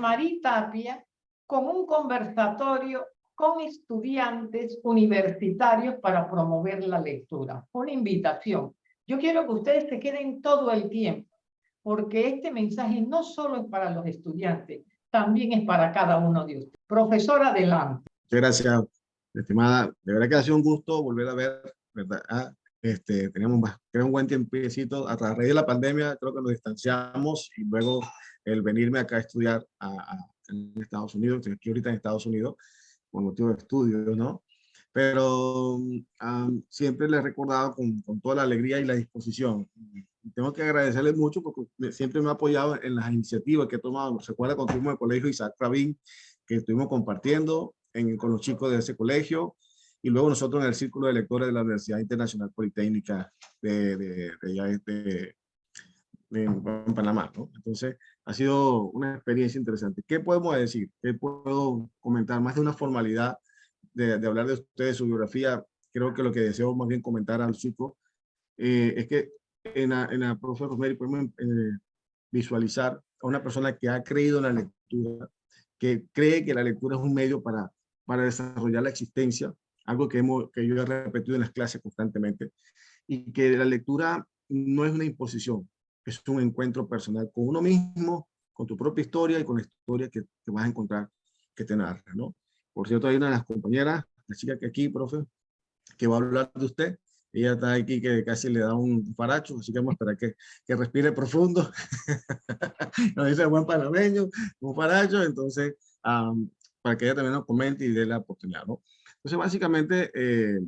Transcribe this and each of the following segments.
María Tapia con un conversatorio con estudiantes universitarios para promover la lectura. Una invitación. Yo quiero que ustedes se queden todo el tiempo, porque este mensaje no solo es para los estudiantes, también es para cada uno de ustedes. Profesor, adelante. Muchas gracias, estimada. De verdad que ha sido un gusto volver a ver, ¿verdad? Ah, este, tenemos creo, un buen tiempecito. A raíz de la pandemia creo que nos distanciamos y luego el venirme acá a estudiar a, en Estados Unidos, estoy aquí ahorita en Estados Unidos por motivo de estudios, ¿no? Pero siempre le he recordado con, con, toda la alegría y la disposición. tengo que agradecerle mucho porque siempre me ha apoyado en las iniciativas que he tomado. Se acuerda cuando fuimos al colegio Isaac Rabin, que estuvimos compartiendo en, con los chicos de ese colegio y luego nosotros en el Círculo de Lectores de la Universidad Internacional Politécnica de, de, de, en Panamá. ¿no? Entonces, ha sido una experiencia interesante. ¿Qué podemos decir? ¿Qué puedo comentar? Más de una formalidad de, de hablar de ustedes, su biografía, creo que lo que deseo más bien comentar al chico eh, es que en la, en la profesora Rosemary podemos eh, visualizar a una persona que ha creído en la lectura, que cree que la lectura es un medio para, para desarrollar la existencia, algo que, hemos, que yo he repetido en las clases constantemente, y que la lectura no es una imposición, es un encuentro personal con uno mismo, con tu propia historia y con la historia que, te vas a encontrar que te narra, ¿no? Por cierto, hay una de las compañeras, la chica que aquí, profe, que va a hablar de usted. Ella está aquí que casi le da un paracho, así que vamos a esperar que, que respire profundo. nos dice buen panameño, un paracho, entonces, para que ella también nos comente y dé la oportunidad, ¿no? Entonces, básicamente, eh,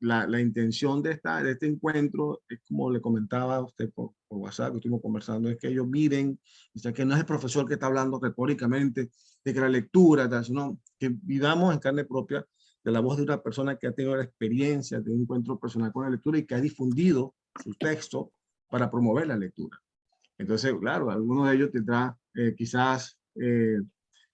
la, la, intención de, esta, de este encuentro es como le comentaba a usted por, por WhatsApp, que estuvimos conversando, es que ellos miren, o que no es el profesor que está hablando retóricamente de que la lectura, sino que vivamos en carne propia de la voz de una persona que ha tenido la experiencia de un encuentro personal con la lectura y que ha difundido su texto para promover la lectura. Entonces, claro, algunos de ellos tendrá eh, quizás eh,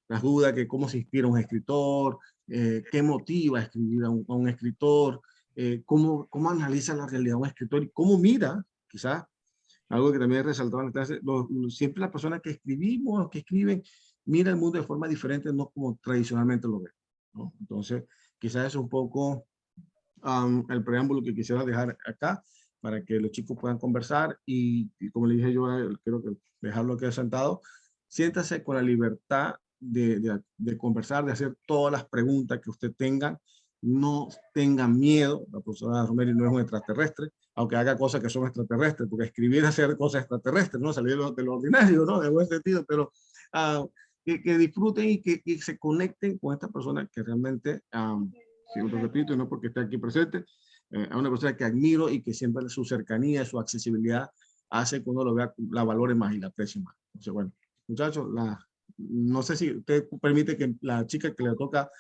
las dudas que cómo se inspira un escritor, eh, qué motiva a escribir a un, a un escritor, eh, cómo, cómo analiza la realidad un escritor y cómo mira, quizás, algo que también he resaltado en la clase, siempre las personas que escribimos, que escriben, mira el mundo de forma diferente, no como tradicionalmente lo ven. ¿no? Entonces, quizás es un poco el preámbulo que quisiera dejar acá para que los chicos puedan conversar y, como le dije yo, quiero que dejarlo aquí sentado, siéntase con la libertad de, de, de, conversar, de hacer todas las preguntas que usted tenga no tengan miedo, la profesora Romero no es un extraterrestre, aunque haga cosas que son extraterrestres, porque escribir es hacer cosas extraterrestres, ¿no? Salir de lo, ordinario, ¿no? De buen sentido, pero uh, que, que, disfruten y que, que, se conecten con esta persona que realmente, um, si lo repito, no porque esté aquí presente, eh, a una persona que admiro y que siempre su cercanía, su accesibilidad hace que uno lo vea, la valore más y la aprecie más. Entonces, bueno, muchachos, la, no sé si usted permite que la chica que le toca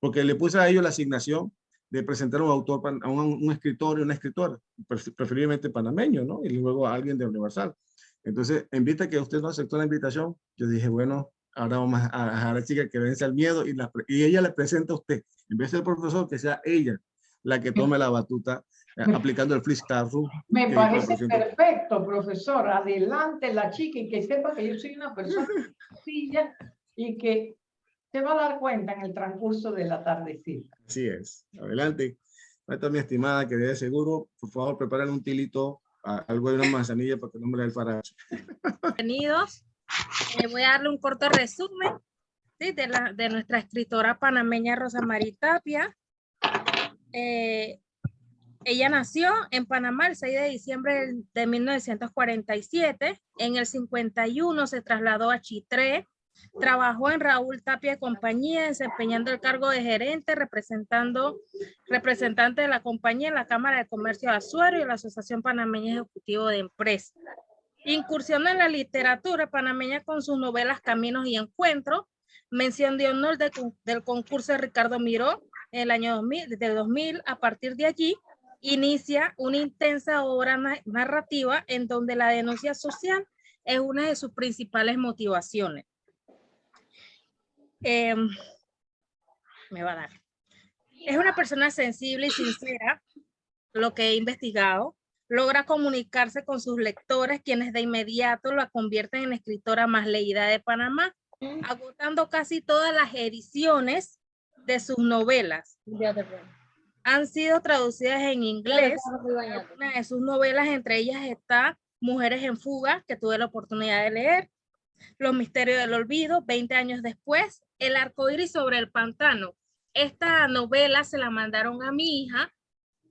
porque le puse a ellos la asignación de presentar a un autor, a un, escritor y una escritora, preferiblemente panameño, ¿no? Y luego a alguien de Universal. Entonces, en vista que usted no aceptó la invitación, yo dije, bueno, ahora vamos a dejar a la chica que vence al miedo y, la, y ella le presenta a usted. En vez del profesor, que sea ella la que tome la batuta eh, aplicando el freestyle Me parece perfecto, profesor. Adelante la chica y que sepa que yo soy una persona sencilla y que se va a dar cuenta en el transcurso de la tardecita. Así es. Adelante. Esta mi estimada, que de seguro, por favor, preparen un tilito, algo de una manzanilla para que no me la el faracho. Bienvenidos. Eh, voy a darle un corto resumen ¿sí? de, la, de nuestra escritora panameña Rosa María Tapia. Eh, ella nació en Panamá el 6 de diciembre de 1947. En el 51 se trasladó a Chitré, Trabajó en Raúl Tapia Compañía, desempeñando el cargo de gerente, representando, representante de la compañía en la Cámara de Comercio de Azuero y la Asociación Panameña Ejecutivo de Empresas. Incursión en la literatura panameña con sus novelas Caminos y Encuentros, mención de honor del concurso de Ricardo Miró en el año 2000, desde el 2000. A partir de allí, inicia una intensa obra narrativa en donde la denuncia social es una de sus principales motivaciones. Em, me va a dar. Es una persona sensible y sincera, lo que he investigado. Logra comunicarse con sus lectores, quienes de inmediato la convierten en escritora más leída de Panamá. agotando casi todas las ediciones de sus novelas. Han sido traducidas en inglés. Una de sus novelas, entre ellas está Mujeres en Fuga, que tuve la oportunidad de leer, Los Misterios del Olvido, 20 años después, El Arco Iris sobre el Pantano. Esta novela se la mandaron a mi hija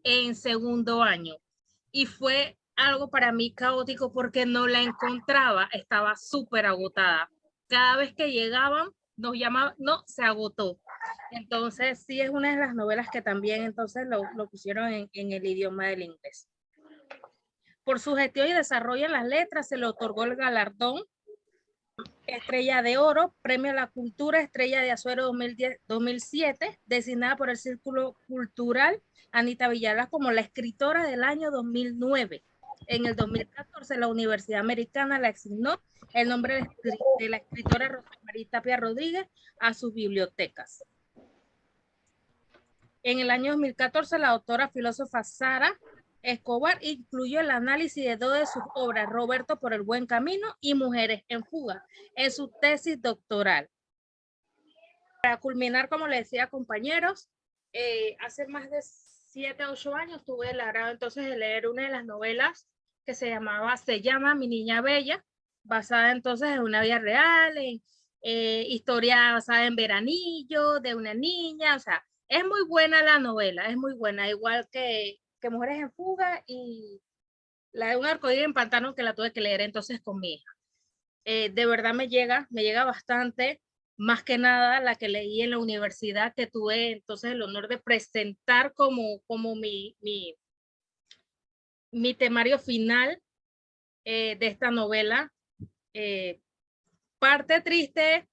en segundo año y fue algo para mí caótico porque no la encontraba, estaba súper agotada. Cada vez que llegaban, nos llamaban, no, se agotó. Entonces, sí es una de las novelas que también entonces lo, lo pusieron en, en, el idioma del inglés. Por su gestión y desarrollo en las letras, se le otorgó el galardón Estrella de Oro, Premio a la Cultura, Estrella de Azuero 2010, 2007, designada por el Círculo Cultural Anita Villalaz como la escritora del año 2009. En el 2014, la Universidad Americana le asignó el nombre de la escritora Rosa María Tapia Rodríguez a sus bibliotecas. En el año 2014, la autora filósofa Sara Escobar incluyó el análisis de dos de sus obras, Roberto por el buen camino y Mujeres en fuga, en su tesis doctoral. Para culminar, como le decía compañeros, eh, hace más de siete ocho años tuve el agrado entonces de leer una de las novelas que se llamaba, se llama Mi Niña Bella, basada entonces en una vida real, en eh, historia basada en Veranillo, de una niña, o sea, es muy buena la novela, es muy buena, igual que, que Mujeres en Fuga y la de un arcoíris en pantano que la tuve que leer entonces con mi hija. Eh, de verdad me llega, me llega bastante, más que nada la que leí en la universidad que tuve entonces el honor de presentar como, como mi, mi, mi temario final eh, de esta novela. Eh, parte triste,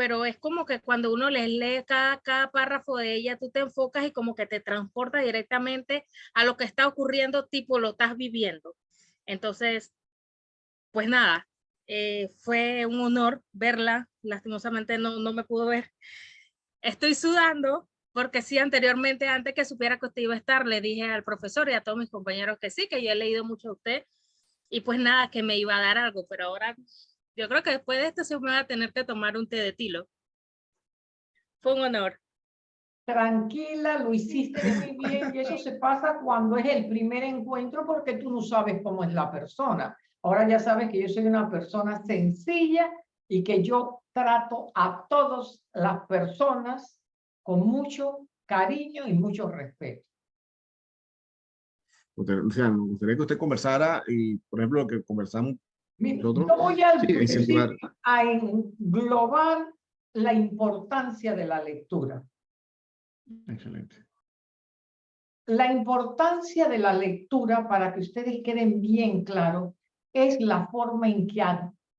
pero es como que cuando uno les lee cada, cada párrafo de ella, tú te enfocas y como que te transporta directamente a lo que está ocurriendo, tipo lo estás viviendo. Entonces, pues nada, eh, fue un honor verla, lastimosamente no, no me pudo ver. Estoy sudando, porque sí, anteriormente, antes que supiera que usted iba a estar, le dije al profesor y a todos mis compañeros que sí, que yo he leído mucho a usted, y pues nada, que me iba a dar algo, pero ahora yo creo que después de esto se me va a tener que tomar un té de tilo. Fue un honor. Tranquila, lo hiciste muy bien, y eso se pasa cuando es el primer encuentro porque tú no sabes cómo es la persona. Ahora ya sabes que yo soy una persona sencilla y que yo trato a todas las personas con mucho cariño y mucho respeto. O sea, me gustaría que usted conversara y, por ejemplo, lo que conversamos. Yo voy a, sí, a englobar la importancia de la lectura. Excelente. La importancia de la lectura, para que ustedes queden bien claros, es la forma en que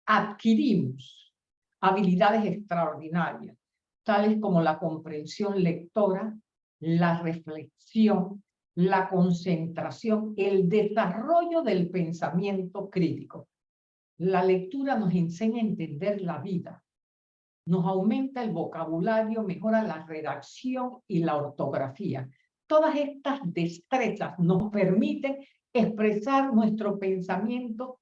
adquirimos habilidades extraordinarias tales como la comprensión lectora, la reflexión, la concentración, el desarrollo del pensamiento crítico. La lectura nos enseña a entender la vida, nos aumenta el vocabulario, mejora la redacción y la ortografía. Todas estas destrezas nos permiten expresar nuestro pensamiento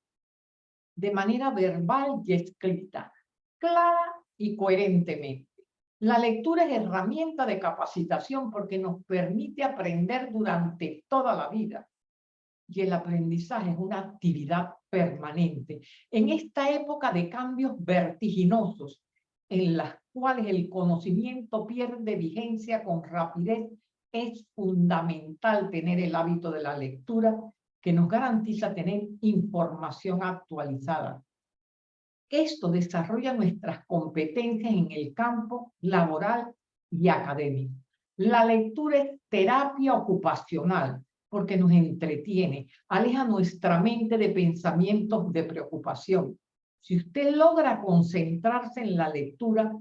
de manera verbal y escrita, clara y coherentemente. La lectura es herramienta de capacitación porque nos permite aprender durante toda la vida. Y el aprendizaje es una actividad permanente. En esta época de cambios vertiginosos, en las cuales el conocimiento pierde vigencia con rapidez, es fundamental tener el hábito de la lectura que nos garantiza tener información actualizada esto desarrolla nuestras competencias en el campo laboral y académico. La lectura es terapia ocupacional porque nos entretiene, aleja nuestra mente de pensamientos de preocupación. Si usted logra concentrarse en la lectura,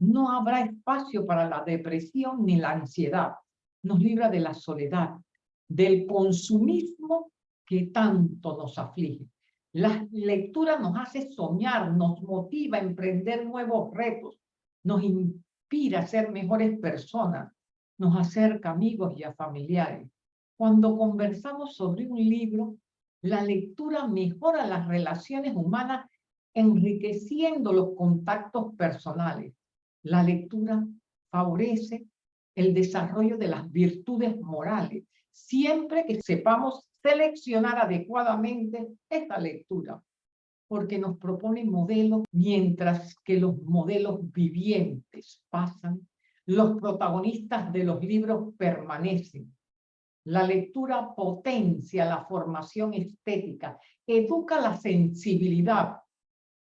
no habrá espacio para la depresión ni la ansiedad. Nos libra de la soledad, del consumismo que tanto nos aflige. La lectura nos hace soñar, nos motiva a emprender nuevos retos, nos inspira a ser mejores personas, nos acerca a amigos y a familiares. Cuando conversamos sobre un libro, la lectura mejora las relaciones humanas enriqueciendo los contactos personales. La lectura favorece el desarrollo de las virtudes morales, siempre que sepamos seleccionar adecuadamente esta lectura, porque nos propone modelos, mientras que los modelos vivientes pasan, los protagonistas de los libros permanecen. La lectura potencia la formación estética, educa la sensibilidad,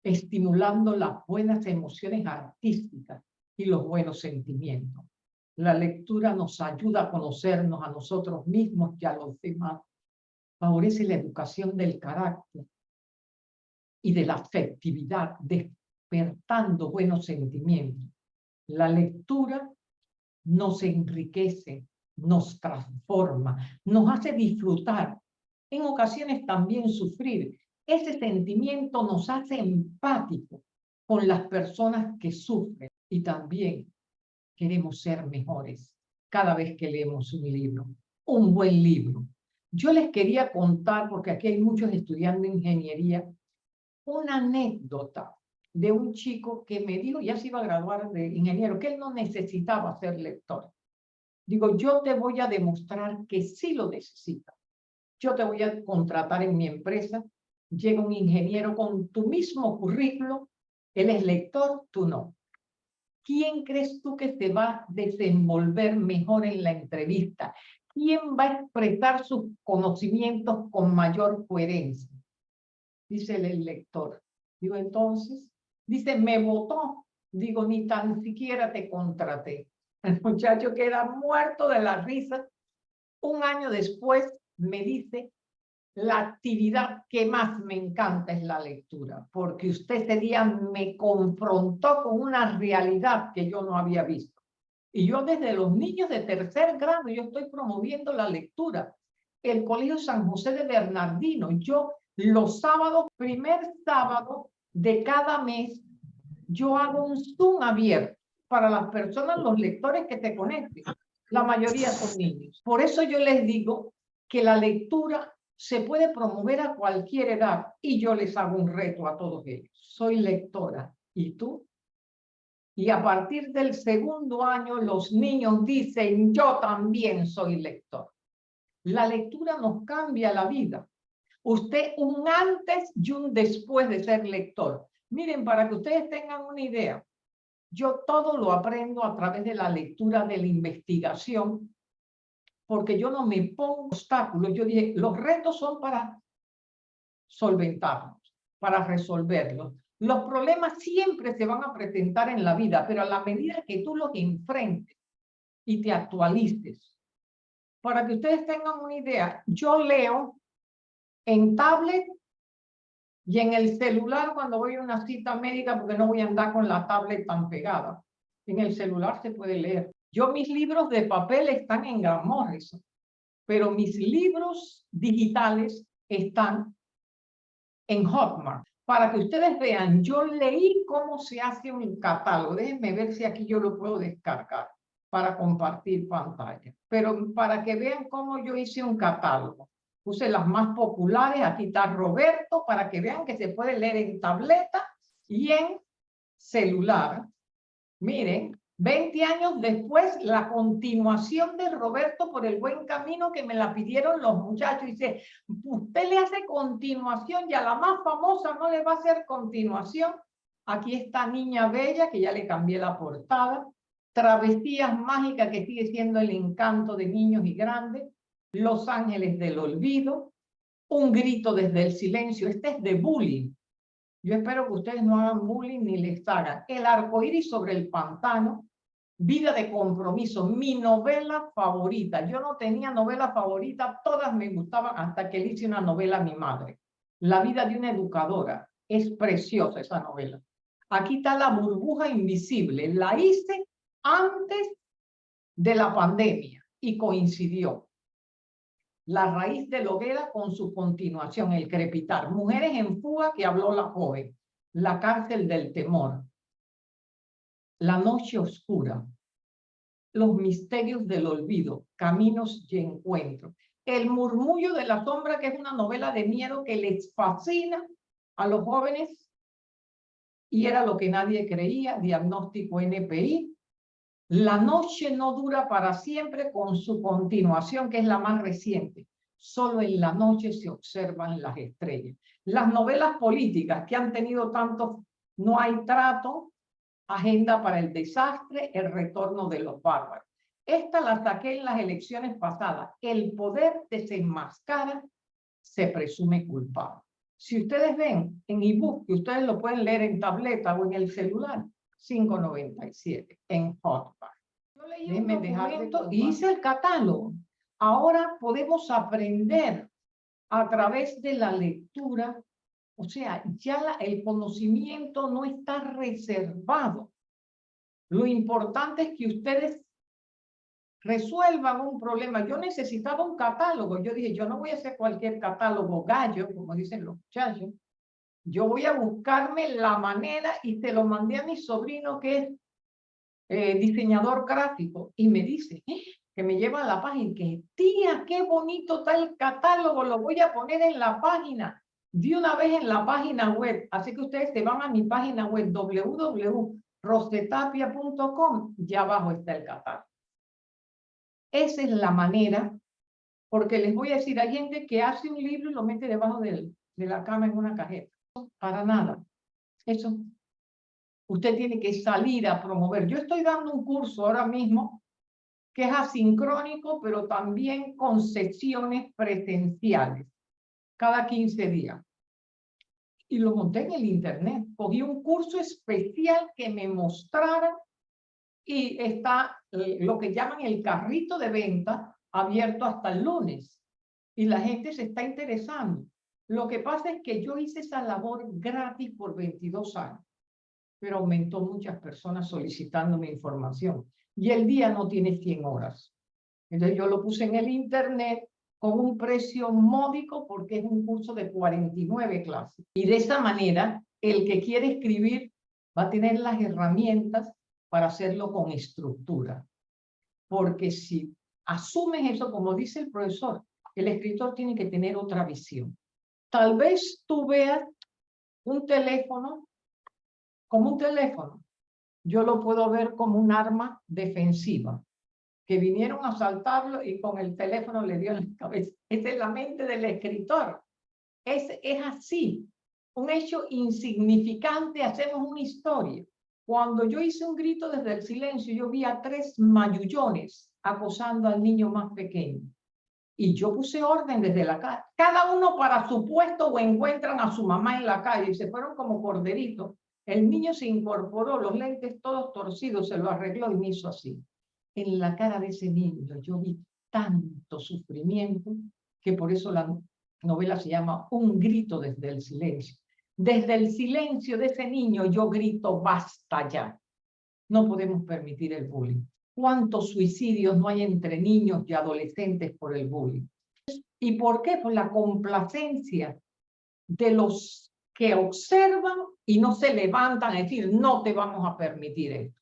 estimulando las buenas emociones artísticas y los buenos sentimientos. La lectura nos ayuda a conocernos a nosotros mismos y a los demás. Favorece la educación del carácter y de la afectividad, despertando buenos sentimientos. La lectura nos enriquece, nos transforma, nos hace disfrutar, en ocasiones también sufrir, ese sentimiento nos hace empático con las personas que sufren y también queremos ser mejores cada vez que leemos un libro, un buen libro. Yo les quería contar, porque aquí hay muchos estudiando ingeniería, una anécdota de un chico que me dijo, ya se iba a graduar de ingeniero, que él no necesitaba ser lector. Digo, yo te voy a demostrar que sí lo necesita. Yo te voy a contratar en mi empresa llega un ingeniero con tu mismo currículo, él es lector, tú no. ¿Quién crees tú que se va a desenvolver mejor en la entrevista? ¿Quién va a expresar sus conocimientos con mayor coherencia? Dice el lector. Digo, entonces, dice, me votó. Digo, ni tan siquiera te contraté. El muchacho queda muerto de la risa. Un año después me dice, la actividad que más me encanta es la lectura, porque usted ese día me confrontó con una realidad que yo no había visto. Y yo desde los niños de tercer grado, yo estoy promoviendo la lectura. El Colegio San José de Bernardino, yo los sábados, primer sábado de cada mes, yo hago un Zoom abierto para las personas, los lectores que te conecten. La mayoría son niños. Por eso yo les digo que la lectura se puede promover a cualquier edad y yo les hago un reto a todos ellos. Soy lectora. ¿Y tú? Y a partir del segundo año los niños dicen, yo también soy lector. La lectura nos cambia la vida. Usted un antes y un después de ser lector. Miren, para que ustedes tengan una idea, yo todo lo aprendo a través de la lectura, de la investigación, porque yo no me pongo obstáculos. Yo dije, los retos son para solventarlos, para resolverlos. Los problemas siempre se van a presentar en la vida, pero a la medida que tú los enfrentes y te actualices, para que ustedes tengan una idea, yo leo en tablet y en el celular cuando voy a una cita médica porque no voy a andar con la tablet tan pegada. En el celular se puede leer. Yo mis libros de papel están en Gran pero mis libros digitales están en Hotmart. Para que ustedes vean, yo leí cómo se hace un catálogo. Déjenme ver si aquí yo lo puedo descargar para compartir pantalla. Pero para que vean cómo yo hice un catálogo. Puse las más populares, aquí está Roberto, para que vean que se puede leer en tableta y en celular. Miren, 20 años después, la continuación de Roberto por el buen camino que me la pidieron los muchachos. Dice, usted le hace continuación y a la más famosa no le va a hacer continuación. Aquí está Niña Bella, que ya le cambié la portada. Travesías Mágicas, que sigue siendo el encanto de niños y grandes. Los Ángeles del Olvido. Un grito desde el silencio. Este es de bullying. Yo espero que ustedes no hagan bullying ni les hagan. El arco iris sobre el pantano. Vida de compromiso, mi novela favorita. Yo no tenía novela favorita, todas me gustaban hasta que le hice una novela a mi madre. La vida de una educadora. Es preciosa esa novela. Aquí está la burbuja invisible. La hice antes de la pandemia y coincidió. La raíz de la hoguera con su continuación, el crepitar. Mujeres en fuga que habló la joven. La cárcel del temor la noche oscura, los misterios del olvido, caminos y encuentros. El murmullo de la sombra, que es una novela de miedo que les fascina a los jóvenes y era lo que nadie creía, diagnóstico NPI. La noche no dura para siempre con su continuación, que es la más reciente. Solo en la noche se observan las estrellas. Las novelas políticas que han tenido tanto, no hay trato, agenda para el desastre, el retorno de los bárbaros. Esta la saqué en las elecciones pasadas. El poder desenmascara, se presume culpable. Si ustedes ven en ebook, que ustedes lo pueden leer en tableta o en el celular, 5.97 en Hotbar. Yo leí un documento y hice el catálogo. Ahora podemos aprender a través de la lectura. O sea, ya la, el conocimiento no está reservado. Lo importante es que ustedes resuelvan un problema. Yo necesitaba un catálogo. Yo dije, yo no voy a hacer cualquier catálogo gallo, como dicen los muchachos. Yo voy a buscarme la manera y te lo mandé a mi sobrino que es eh, diseñador gráfico y me dice, eh, que me lleva a la página, que tía, qué bonito está el catálogo, lo voy a poner en la página, de una vez en la página web. Así que ustedes se van a mi página web www.rosetapia.com y abajo está el catálogo. Esa es la manera, porque les voy a decir, hay gente que hace un libro y lo mete debajo de, de la cama en una cajeta. Para nada. Eso. Usted tiene que salir a promover. Yo estoy dando un curso ahora mismo que es asincrónico, pero también con sesiones presenciales, cada 15 días. Y lo monté en el internet. Cogí un curso especial que me mostrara y está eh, lo que llaman el carrito de venta abierto hasta el lunes. Y la gente se está interesando. Lo que pasa es que yo hice esa labor gratis por 22 años, pero aumentó muchas personas solicitándome información. Y el día no tiene 100 horas. Entonces yo lo puse en el internet con un precio módico porque es un curso de 49 clases. Y de esa manera, el que quiere escribir va a tener las herramientas para hacerlo con estructura. Porque si asumes eso, como dice el profesor, el escritor tiene que tener otra visión. Tal vez tú veas un teléfono como un teléfono. Yo lo puedo ver como un arma defensiva, que vinieron a asaltarlo y con el teléfono le dio en la cabeza. Esa es la mente del escritor. Es, es así. Un hecho insignificante, hacemos una historia. Cuando yo hice un grito desde el silencio, yo vi a tres mayullones acosando al niño más pequeño. Y yo puse orden desde la calle. Cada uno para su puesto o encuentran a su mamá en la calle y se fueron como corderitos. El niño se incorporó, los lentes todos torcidos, se lo arregló y me hizo así. En la cara de ese niño yo vi tanto sufrimiento que por eso la novela se llama Un grito desde el silencio. Desde el silencio de ese niño yo grito, basta ya. No podemos permitir el bullying. ¿Cuántos suicidios no hay entre niños y adolescentes por el bullying? ¿Y por qué? Por la complacencia de los que observan y no se levantan a decir, no te vamos a permitir esto.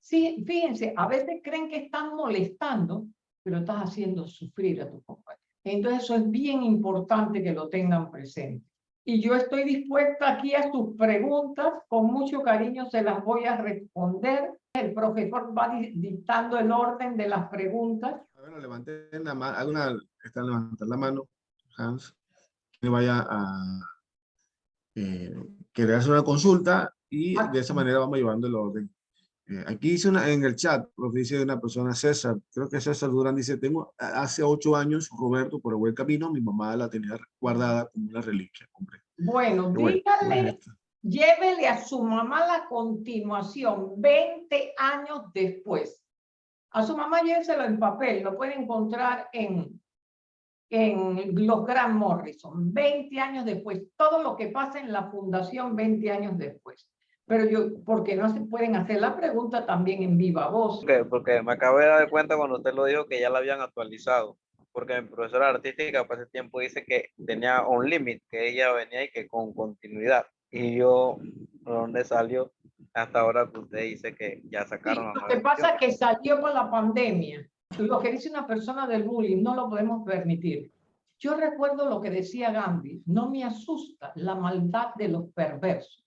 Sí, fíjense, a veces creen que están molestando, pero estás haciendo sufrir a tu compañero. Entonces eso es bien importante que lo tengan presente y yo estoy dispuesta aquí a sus preguntas, con mucho cariño se las voy a responder. El profesor va dictando el orden de las preguntas. Bueno, levanten la mano, alguna están levantando la mano, Hans, que vaya a eh, querer hacer una consulta y de esa manera vamos llevando el orden. Eh, aquí dice una, en el chat, dice una persona, César, creo que César Durán dice, tengo hace ocho años, Roberto, por el buen camino, mi mamá la tenía guardada como una reliquia, hombre. Bueno, dígale, llévele a su mamá la continuación, 20 años después. A su mamá lléveselo en papel, lo puede encontrar en, en los Gran Morrison, 20 años después, todo lo que pasa en la fundación 20 años después. Pero yo, ¿por qué no se pueden hacer la pregunta también en viva voz? Porque, porque me acabé de dar cuenta cuando usted lo dijo que ya la habían actualizado. Porque mi profesora artística por ese tiempo dice que tenía un límite, que ella venía y que con continuidad. Y yo, ¿dónde salió? Hasta ahora que usted dice que ya sacaron Lo que pasa es que salió por la pandemia. Lo que dice una persona del bullying no lo podemos permitir. Yo recuerdo lo que decía Gandhi, no me asusta la maldad de los perversos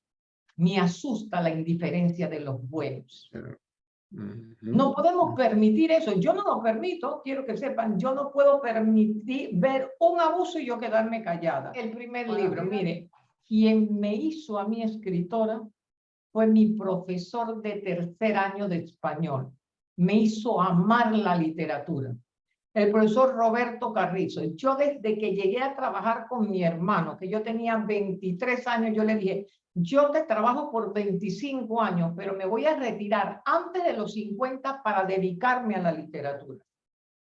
Me asusta la indiferencia de los buenos. No podemos permitir eso. Yo no lo permito, quiero que sepan, yo no puedo permitir ver un abuso y yo quedarme callada. El primer libro, mire, quien me hizo a mi escritora fue mi profesor de tercer año de español. Me hizo amar la literatura. El profesor Roberto Carrizo. Yo desde que llegué a trabajar con mi hermano, que yo tenía 23 años, yo le dije, yo te trabajo por 25 años, pero me voy a retirar antes de los 50 para dedicarme a la literatura.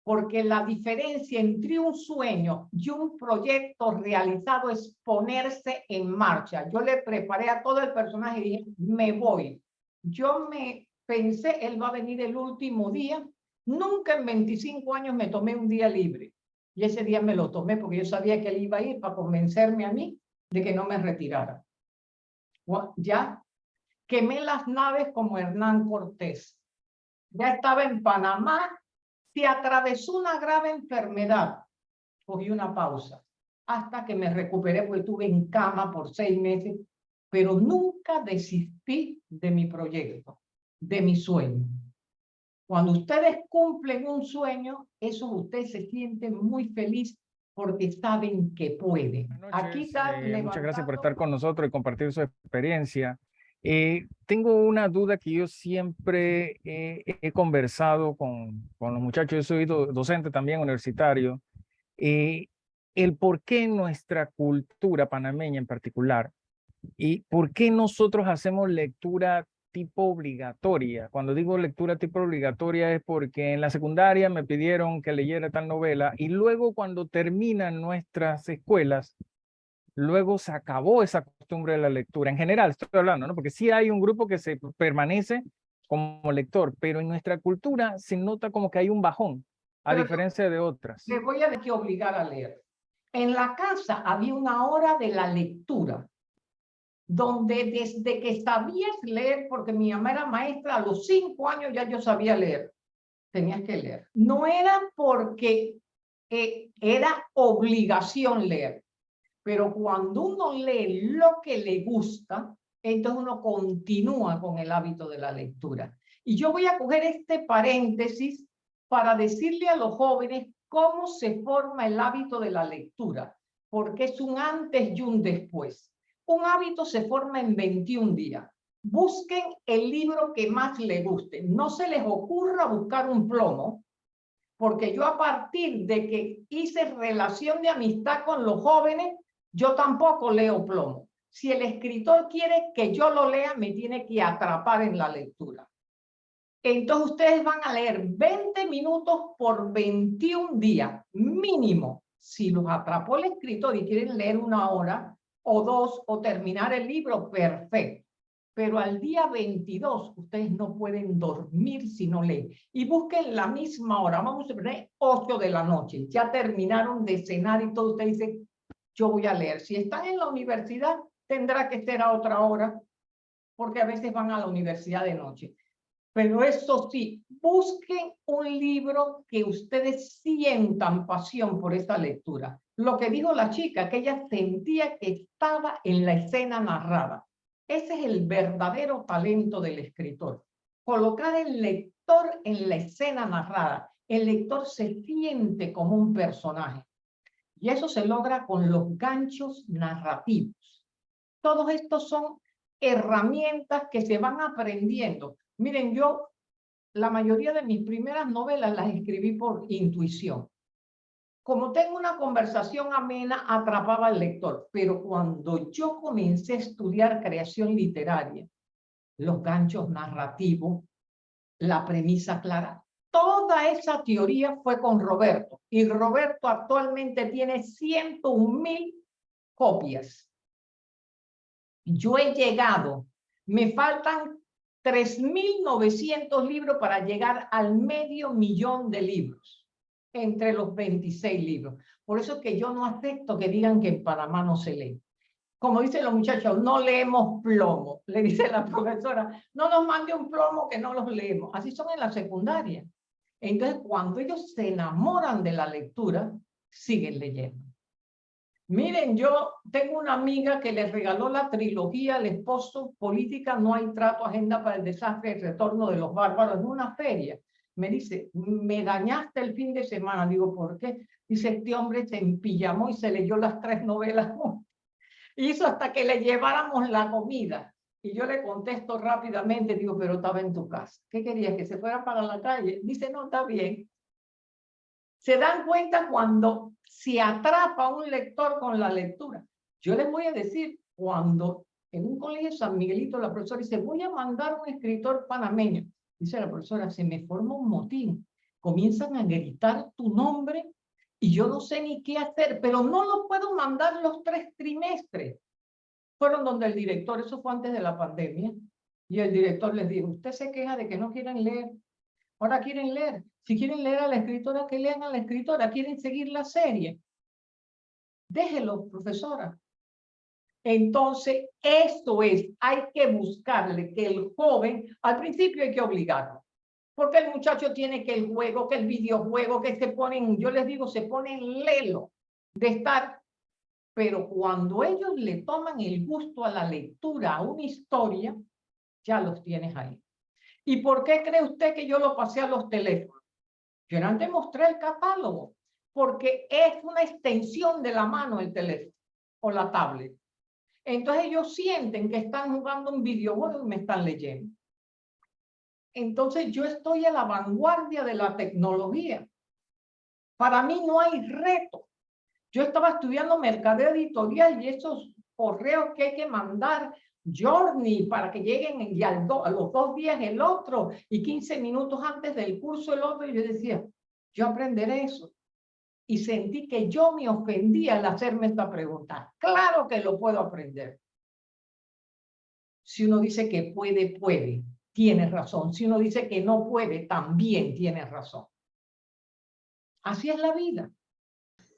Porque la diferencia entre un sueño y un proyecto realizado es ponerse en marcha. Yo le preparé a todo el personaje y dije, me voy. Yo me pensé, él va a venir el último día. Nunca en 25 años me tomé un día libre. Y ese día me lo tomé porque yo sabía que él iba a ir para convencerme a mí de que no me retirara ya quemé las naves como Hernán Cortés. Ya estaba en Panamá, se atravesó una grave enfermedad. Cogí una pausa hasta que me recuperé porque estuve en cama por seis meses, pero nunca desistí de mi proyecto, de mi sueño. Cuando ustedes cumplen un sueño, eso ustedes se sienten muy feliz porque saben que pueden. Aquí está eh, muchas gracias por estar con nosotros y compartir su experiencia. Eh, tengo una duda que yo siempre he, he conversado con, con los muchachos, yo soy do- docente también universitario, eh, el por qué nuestra cultura panameña en particular y por qué nosotros hacemos lectura tipo obligatoria. Cuando digo lectura tipo obligatoria es porque en la secundaria me pidieron que leyera tal novela y luego cuando terminan nuestras escuelas, luego se acabó esa costumbre de la lectura. En general estoy hablando, ¿no? Porque sí hay un grupo que se permanece como lector, pero en nuestra cultura se nota como que hay un bajón, a Pero- diferencia de otras. Les voy a que obligar a leer. En la casa había una hora de la lectura, donde desde que sabías leer, porque mi mamá era maestra, a los cinco años ya yo sabía leer, tenías que leer. No era porque eh, era obligación leer, pero cuando uno lee lo que le gusta, entonces uno continúa con el hábito de la lectura. Y yo voy a coger este paréntesis para decirle a los jóvenes cómo se forma el hábito de la lectura, porque es un antes y un después. Un hábito se forma en 21 días. Busquen el libro que más les guste. No se les ocurra buscar un plomo, porque yo a partir de que hice relación de amistad con los jóvenes, yo tampoco leo plomo. Si el escritor quiere que yo lo lea, me tiene que atrapar en la lectura. Entonces ustedes van a leer 20 minutos por 21 días, mínimo. Si los atrapó el escritor y quieren leer una hora o dos o terminar el libro, perfecto. Pero al día 22 ustedes no pueden dormir si no leen. Y busquen la misma hora, vamos a poner 8 de la noche. Ya terminaron de cenar y todo. Ustedes dicen, yo voy a leer. Si están en la universidad, tendrá que ser a otra hora, porque a veces van a la universidad de noche. Pero eso sí, busquen un libro que ustedes sientan pasión por esa lectura. Lo que dijo la chica, que ella sentía que estaba en la escena narrada. Ese es el verdadero talento del escritor. Colocar el lector en la escena narrada. El lector se siente como un personaje. Y eso se logra con los ganchos narrativos. Todos estos son herramientas que se van aprendiendo. Miren, yo la mayoría de mis primeras novelas las escribí por intuición. Como tengo una conversación amena, atrapaba al lector. Pero cuando yo comencé a estudiar creación literaria, los ganchos narrativos, la premisa clara, toda esa teoría fue con Roberto. Y Roberto actualmente tiene 101 mil copias. Yo he llegado, me faltan 3.900 libros para llegar al medio millón de libros, entre los 26 libros. Por eso es que yo no acepto que digan que en Panamá no se lee. Como dicen los muchachos, no leemos plomo. Le dice la profesora, no nos mande un plomo que no los leemos. Así son en la secundaria. Entonces, cuando ellos se enamoran de la lectura, siguen leyendo. Miren, yo tengo una amiga que le regaló la trilogía al esposo, Política, no hay trato, agenda para el desastre, el retorno de los bárbaros, en una feria. Me dice, me dañaste el fin de semana. Digo, ¿por qué? Dice, este hombre se empillamó y se leyó las tres novelas. Hizo hasta que le lleváramos la comida. Y yo le contesto rápidamente, digo, pero estaba en tu casa. ¿Qué querías? ¿Que se fuera para la calle? Dice, no, está bien. Se dan cuenta cuando se atrapa un lector con la lectura. Yo les voy a decir, cuando en un colegio de San Miguelito la profesora dice, voy a mandar un escritor panameño. Dice la profesora, se me forma un motín. Comienzan a gritar tu nombre y yo no sé ni qué hacer, pero no lo puedo mandar los tres trimestres. Fueron donde el director, eso fue antes de la pandemia, y el director les dijo, usted se queja de que no quieren leer. Ahora quieren leer. Si quieren leer a la escritora, que lean a la escritora. Quieren seguir la serie. Déjelo, profesora. Entonces, esto es, hay que buscarle que el joven, al principio hay que obligarlo. Porque el muchacho tiene que el juego, que el videojuego, que se ponen, yo les digo, se ponen lelo de estar. Pero cuando ellos le toman el gusto a la lectura, a una historia, ya los tienes ahí. ¿Y por qué cree usted que yo lo pasé a los teléfonos? Yo antes mostré el catálogo, porque es una extensión de la mano el teléfono o la tablet. Entonces ellos sienten que están jugando un videojuego y me están leyendo. Entonces yo estoy a la vanguardia de la tecnología. Para mí no hay reto. Yo estaba estudiando mercadeo editorial y esos correos que hay que mandar journey para que lleguen y a los dos días el otro y 15 minutos antes del curso el otro. Y yo decía, yo aprenderé eso. Y sentí que yo me ofendía al hacerme esta pregunta. Claro que lo puedo aprender. Si uno dice que puede, puede, tiene razón. Si uno dice que no puede, también tiene razón. Así es la vida.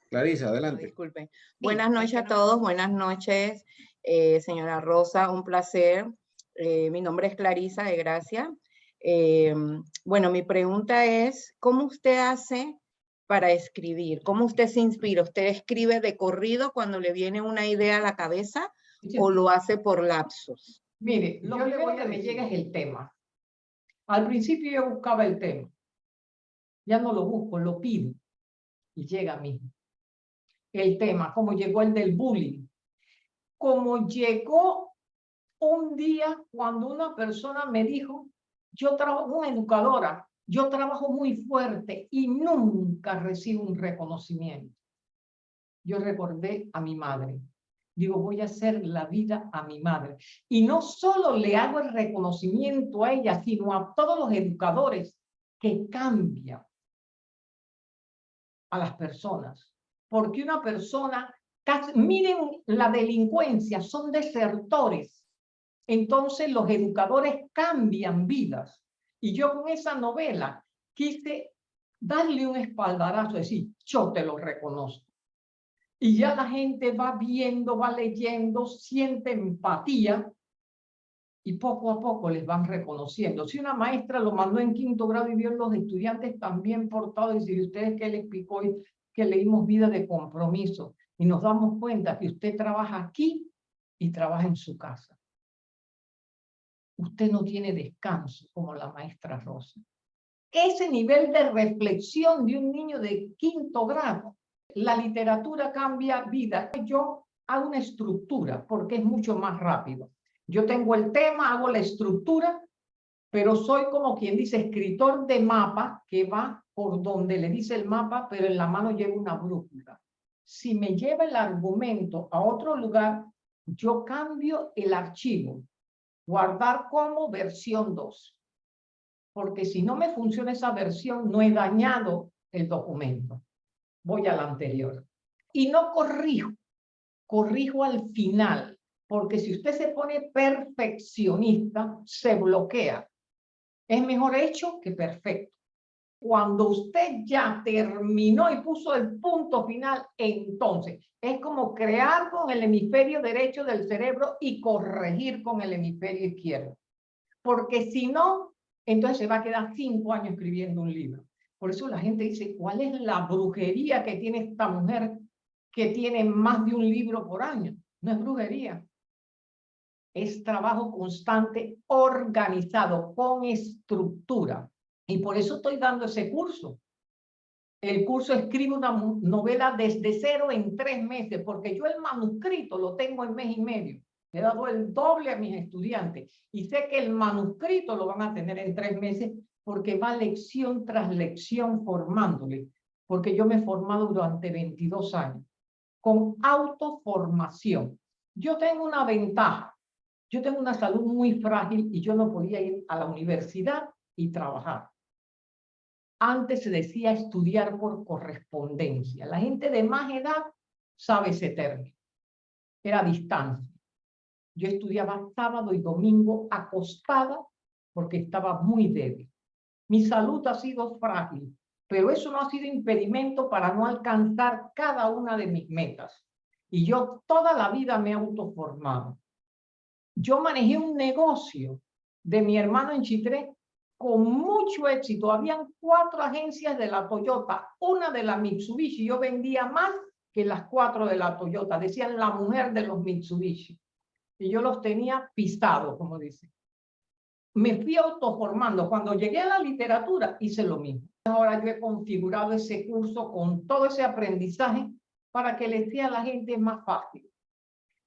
Clarisa, adelante. Disculpen. Buenas noches a todos, buenas noches. Eh, señora Rosa, un placer. Eh, mi nombre es Clarisa de Gracia. Eh, bueno, mi pregunta es, ¿cómo usted hace para escribir? ¿Cómo usted se inspira? ¿Usted escribe de corrido cuando le viene una idea a la cabeza o lo hace por lapsos? Mire, lo primero que me llega es el tema. Al principio yo buscaba el tema. Ya no lo busco, lo pido. Y llega a mí. El tema, como llegó el del bullying como llegó un día cuando una persona me dijo, yo trabajo, una educadora, yo trabajo muy fuerte y nunca recibo un reconocimiento. Yo recordé a mi madre. Digo, voy a hacer la vida a mi madre. Y no solo le hago el reconocimiento a ella, sino a todos los educadores que cambian a las personas. Porque una persona miren la delincuencia, son desertores. Entonces los educadores cambian vidas. Y yo con esa novela quise darle un espaldarazo, decir, yo te lo reconozco. Y ya la gente va viendo, va leyendo, siente empatía y poco a poco les van reconociendo. Si una maestra lo mandó en quinto grado y vio los estudiantes también portados, y si ustedes que les explicó que leímos vida de compromiso, y nos damos cuenta que usted trabaja aquí y trabaja en su casa. Usted no tiene descanso como la maestra Rosa. Ese nivel de reflexión de un niño de quinto grado, la literatura cambia vida. Yo hago una estructura porque es mucho más rápido. Yo tengo el tema, hago la estructura, pero soy como quien dice escritor de mapa que va por donde le dice el mapa, pero en la mano lleva una brújula si me lleva el argumento a otro lugar, yo cambio el archivo, guardar como versión 2. Porque si no me funciona esa versión, no he dañado el documento. Voy a la anterior. Y no corrijo, corrijo al final. Porque si usted se pone perfeccionista, se bloquea. Es mejor hecho que perfecto. Cuando usted ya terminó y puso el punto final, entonces es como crear con el hemisferio derecho del cerebro y corregir con el hemisferio izquierdo. Porque si no, entonces se va a quedar cinco años escribiendo un libro. Por eso la gente dice, ¿cuál es la brujería que tiene esta mujer que tiene más de un libro por año. No es brujería. Es trabajo constante, organizado, con estructura. Y por eso estoy dando ese curso. El curso escribe una novela desde cero en tres meses, porque yo el manuscrito lo tengo en mes y medio. He dado el doble a mis estudiantes y sé que el manuscrito lo van a tener en tres meses porque va lección tras lección formándole, porque yo me he formado durante 22 años con autoformación. Yo tengo una ventaja. Yo tengo una salud muy frágil y yo no podía ir a la universidad y trabajar. Antes se decía estudiar por correspondencia. La gente de más edad sabe ese término. Era distancia. Yo estudiaba sábado y domingo acostada porque estaba muy débil. Mi salud ha sido frágil pero eso no ha sido impedimento para no alcanzar cada una de mis metas. Y yo toda la vida me he autoformado. Yo manejé un negocio de mi hermano en Chitré con mucho éxito. Habían cuatro agencias de la Toyota, una de la Mitsubishi. Yo vendía más que las cuatro de la Toyota. Decían la mujer de los Mitsubishi. Y yo los tenía pisados, como dice. Me fui autoformando. Cuando llegué a la literatura, hice lo mismo. Ahora yo he configurado ese curso con todo ese aprendizaje para que le sea a la gente más fácil.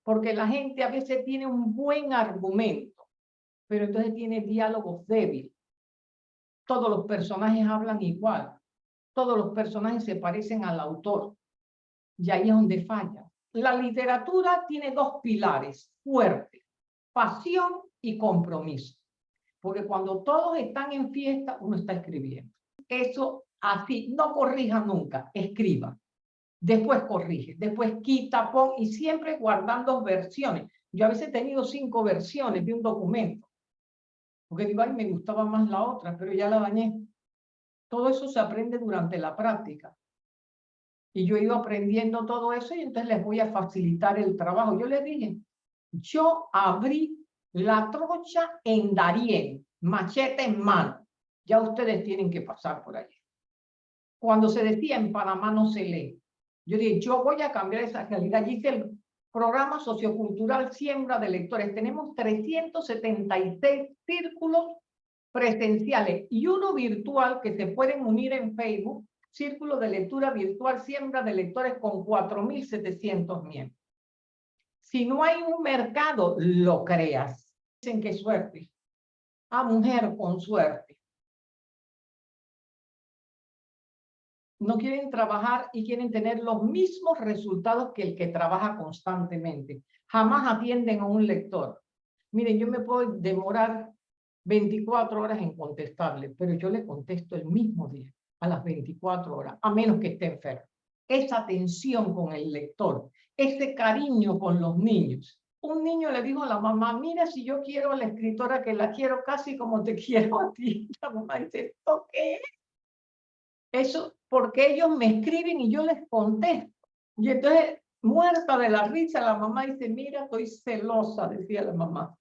Porque la gente a veces tiene un buen argumento, pero entonces tiene diálogos débiles. Todos los personajes hablan igual. Todos los personajes se parecen al autor. Y ahí es donde falla. La literatura tiene dos pilares fuertes, pasión y compromiso. Porque cuando todos están en fiesta, uno está escribiendo eso así, no corrija nunca, escriba. Después corrige, después quita, pon y siempre guardando versiones. Yo a veces he tenido cinco versiones de un documento. Porque digo, ay, me gustaba más la otra, pero ya la dañé. Todo eso se aprende durante la práctica. Y yo he ido aprendiendo todo eso y entonces les voy a facilitar el trabajo. Yo les dije, yo abrí la trocha en Darien, machete en mano ya ustedes tienen que pasar por allí. Cuando se decía en Panamá no se lee, yo dije, yo voy a cambiar esa realidad. Y hice el programa sociocultural Siembra de Lectores. Tenemos 376 círculos presenciales y uno virtual que se pueden unir en Facebook, Círculo de Lectura Virtual Siembra de Lectores con 4.700 miembros. Si no hay un mercado, lo creas. Dicen que suerte. A mujer con suerte. No quieren trabajar y quieren tener los mismos resultados que el que trabaja constantemente. Jamás atienden a un lector. Miren, yo me puedo demorar 24 horas en contestarle, pero yo le contesto el mismo día, a las 24 horas, a menos que esté enfermo. Esa atención con el lector, ese cariño con los niños. Un niño le dijo a la mamá, mira si yo quiero a la escritora que la quiero casi como te quiero a ti. La mamá dice, qué? Eso porque ellos me escriben y yo les contesto. Y entonces, muerta de la risa, la mamá dice, mira, estoy celosa, decía la mamá.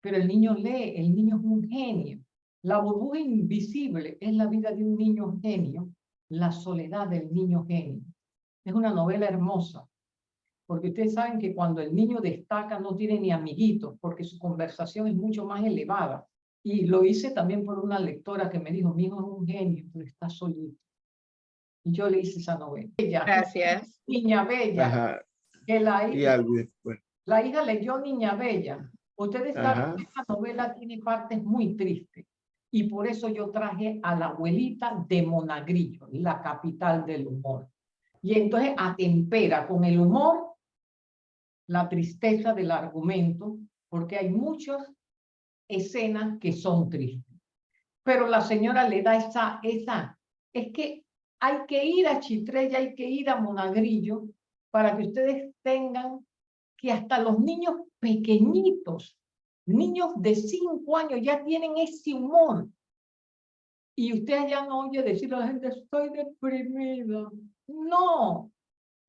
Pero el niño lee, el niño es un genio. La burbuja invisible es la vida de un niño genio, la soledad del niño genio. Es una novela hermosa, porque ustedes saben que cuando el niño destaca no tiene ni amiguitos, porque su conversación es mucho más elevada. Y lo hice también por una lectora que me dijo, mi hijo es un genio, pero está solito. Y yo le hice esa novela. Gracias. Niña Bella. Que la hija, la hija leyó Niña Bella. Ustedes saben que esta novela tiene partes muy tristes. Y por eso yo traje a la abuelita de Monagrillo, la capital del humor. Y entonces atempera con el humor la tristeza del argumento, porque hay muchas escenas que son tristes. Pero la señora le da esa, esa, es que hay que ir a Chitrella, hay que ir a Monagrillo, para que ustedes tengan que hasta los niños pequeñitos, niños de cinco años, ya tienen ese humor. Y usted ya no oye decir a la gente, estoy deprimida. No,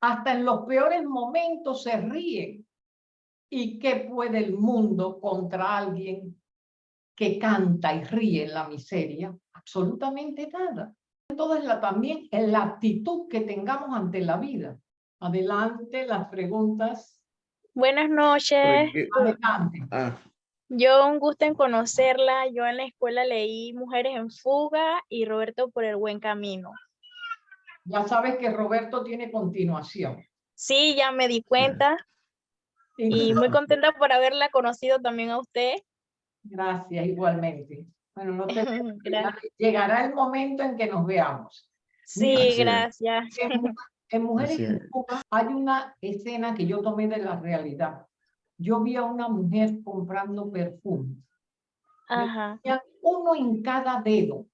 hasta en los peores momentos se ríen. ¿Y qué puede el mundo contra alguien que canta y ríe en la miseria, absolutamente nada. Todo es la, también en la actitud que tengamos ante la vida. Adelante, las preguntas. Buenas noches. Adelante. Ah, Yo un gusto en conocerla. Yo en la escuela leí Mujeres en Fuga y Roberto por el Buen Camino. Ya sabes que Roberto tiene continuación. Sí, ya me di cuenta y muy contenta por haberla conocido también a usted. Gracias, igualmente. Bueno, no te llegará el momento en que nos veamos. Sí, Así es. gracias. En, Mu- en Mujeres en. Fuga hay una escena que yo tomé de la realidad. Yo vi a una mujer comprando perfume. Ajá. Uno en cada dedo.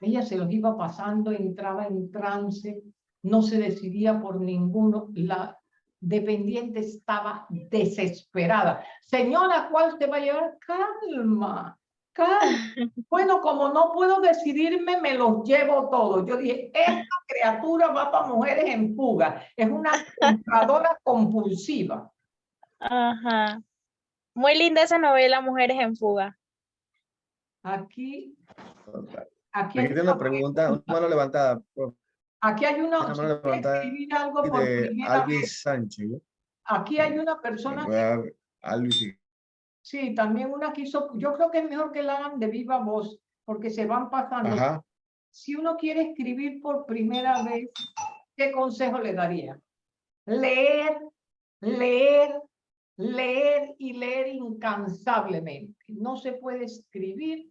Ella se los iba pasando, entraba en trance, no se decidía por ninguno. La dependiente estaba desesperada. Señora, ¿cuál te va a llevar? Calma, calma. Bueno, como no puedo decidirme, me los llevo todos. Yo dije, esta criatura va para mujeres en fuga. Es una compradora compulsiva. Ajá. Muy linda esa novela, Mujeres en Fuga. Aquí, aquí, Aquí tiene una pregunta, una mano levantada aquí hay una, levantada escribir algo por primera vez. Sánchez. ¿no? Aquí hay una persona, Alvis sí, también una que hizo, yo creo que es mejor que la hagan de viva voz, porque se van pasando. Ajá. Si uno quiere escribir por primera vez, ¿qué consejo le daría? Leer, leer, leer y leer incansablemente. No se puede escribir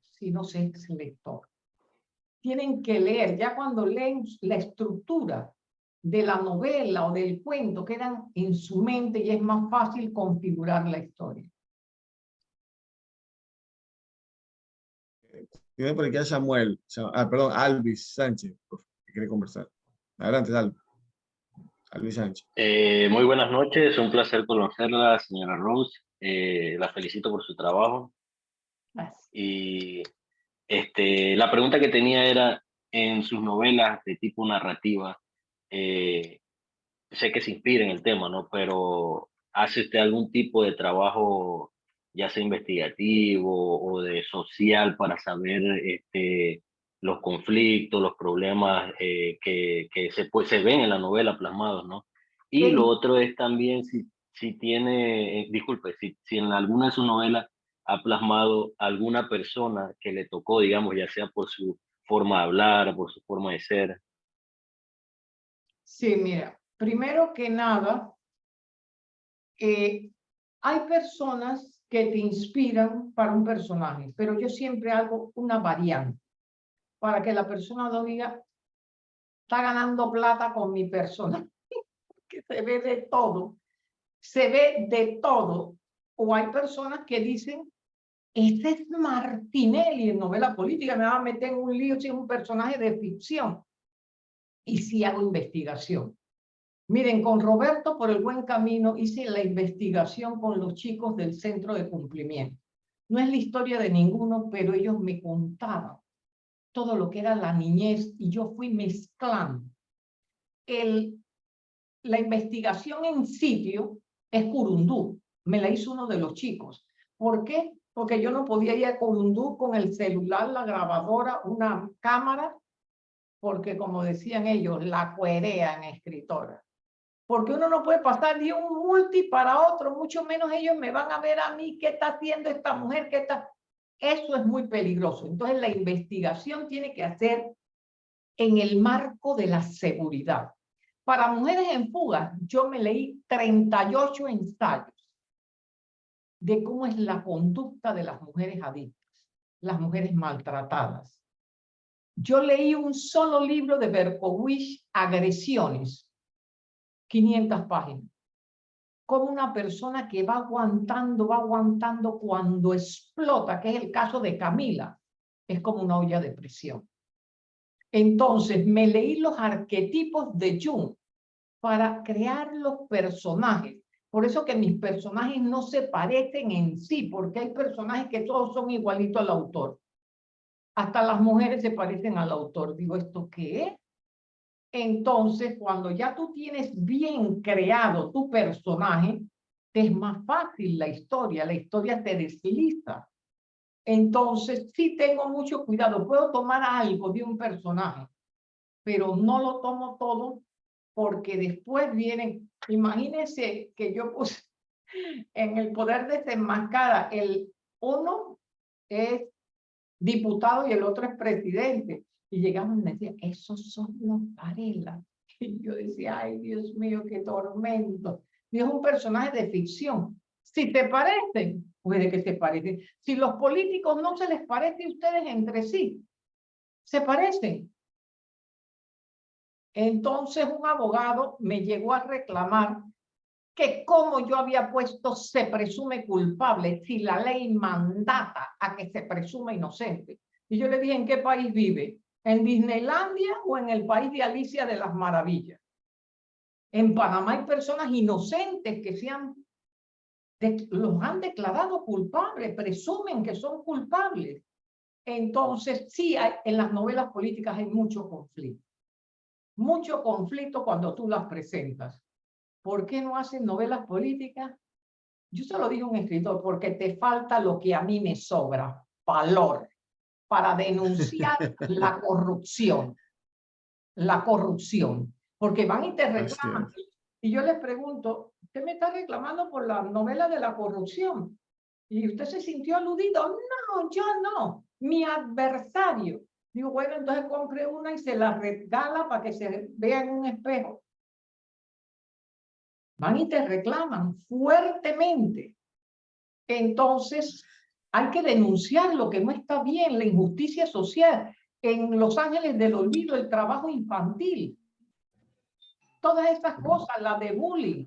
si no se es lector. Tienen que leer, ya cuando leen la estructura de la novela o del cuento, quedan en su mente y es más fácil configurar la historia. Tiene por aquí a Samuel, Sa- ah, perdón, Alvis Sánchez, que quiere conversar. Adelante, Alvis. Alvis Sánchez. Eh, muy buenas noches, un placer conocerla, señora Rose. Eh, la felicito por su trabajo. Gracias. Y este, la pregunta que tenía era, en sus novelas de tipo narrativa, eh, sé que se inspira en el tema, ¿no? Pero ¿hace usted algún tipo de trabajo, ya sea investigativo o de social, para saber este, los conflictos, los problemas eh, que, que se, pues, se ven en la novela plasmados, ¿no? Y Sí. lo otro es también si, si tiene, eh, disculpe, si, si en alguna de sus novelas ha plasmado alguna persona que le tocó, digamos, ya sea por su forma de hablar, por su forma de ser. Sí, mira, primero que nada, eh, hay personas que te inspiran para un personaje, pero yo siempre hago una variante para que la persona no diga, está ganando plata con mi persona, que se ve de todo, se ve de todo. O hay personas que dicen, ese es Martinelli en novela política, me va a meter en un lío si es un personaje de ficción y si hago investigación. Miren, con Roberto por el buen camino hice la investigación con los chicos del centro de cumplimiento. No es la historia de ninguno, pero ellos me contaban todo lo que era la niñez y yo fui mezclando. La investigación en sitio es Curundú, me la hizo uno de los chicos. ¿Por qué? Porque yo no podía ir a con el celular, la grabadora, una cámara, porque como decían ellos, la cuerean escritora. Porque uno no puede pasar de un multi para otro, mucho menos ellos me van a ver a mí qué está haciendo esta mujer, qué está... Eso es muy peligroso. Entonces la investigación tiene que hacer en el marco de la seguridad. Para mujeres en fuga, yo me leí 38 ensayos de cómo es la conducta de las mujeres adictas, las mujeres maltratadas. Yo leí un solo libro de Berkowitz, Agresiones, 500 páginas. Como una persona que va aguantando, va aguantando cuando explota, que es el caso de Camila, es como una olla de presión. Entonces, me leí los arquetipos de Jung para crear los personajes. Por eso que mis personajes no se parecen en sí, porque hay personajes que todos son igualitos al autor. Hasta las mujeres se parecen al autor. Digo, ¿esto qué es? Entonces, cuando ya tú tienes bien creado tu personaje, te es más fácil la historia, la historia te desliza. Entonces, sí tengo mucho cuidado. Puedo tomar algo de un personaje, pero no lo tomo todo porque después vienen, imagínense que yo puse en el poder desenmascara, el uno es diputado y el otro es presidente. Y llegamos y me decían, esos son los Varela. Y yo decía, ay Dios mío, qué tormento. Es un personaje de ficción. Si te parecen, puede que se parecen. Si los políticos no se les parece a ustedes entre sí, se parecen. Entonces un abogado me llegó a reclamar que como yo había puesto se presume culpable si la ley mandata a que se presume inocente. Y yo le dije, ¿en qué país vive? ¿En Disneylandia o en el país de Alicia de las Maravillas? En Panamá hay personas inocentes que se han, los han declarado culpables, presumen que son culpables. Entonces, sí, en las novelas políticas hay mucho conflicto mucho conflicto cuando tú las presentas. ¿Por qué no hacen novelas políticas? Yo se lo digo a un escritor, porque te falta lo que a mí me sobra, valor, para denunciar la corrupción. La corrupción. Porque van y te reclaman. Y yo les pregunto, ¿usted me está reclamando por la novela de la corrupción? ¿Y usted se sintió aludido? No, yo no. Mi adversario. Digo, bueno, entonces compre una y se la regala para que se vea en un espejo. Van y te reclaman fuertemente. Entonces, hay que denunciar lo que no está bien, la injusticia social. En Los Ángeles del Olvido, el trabajo infantil. Todas estas cosas, la de bullying.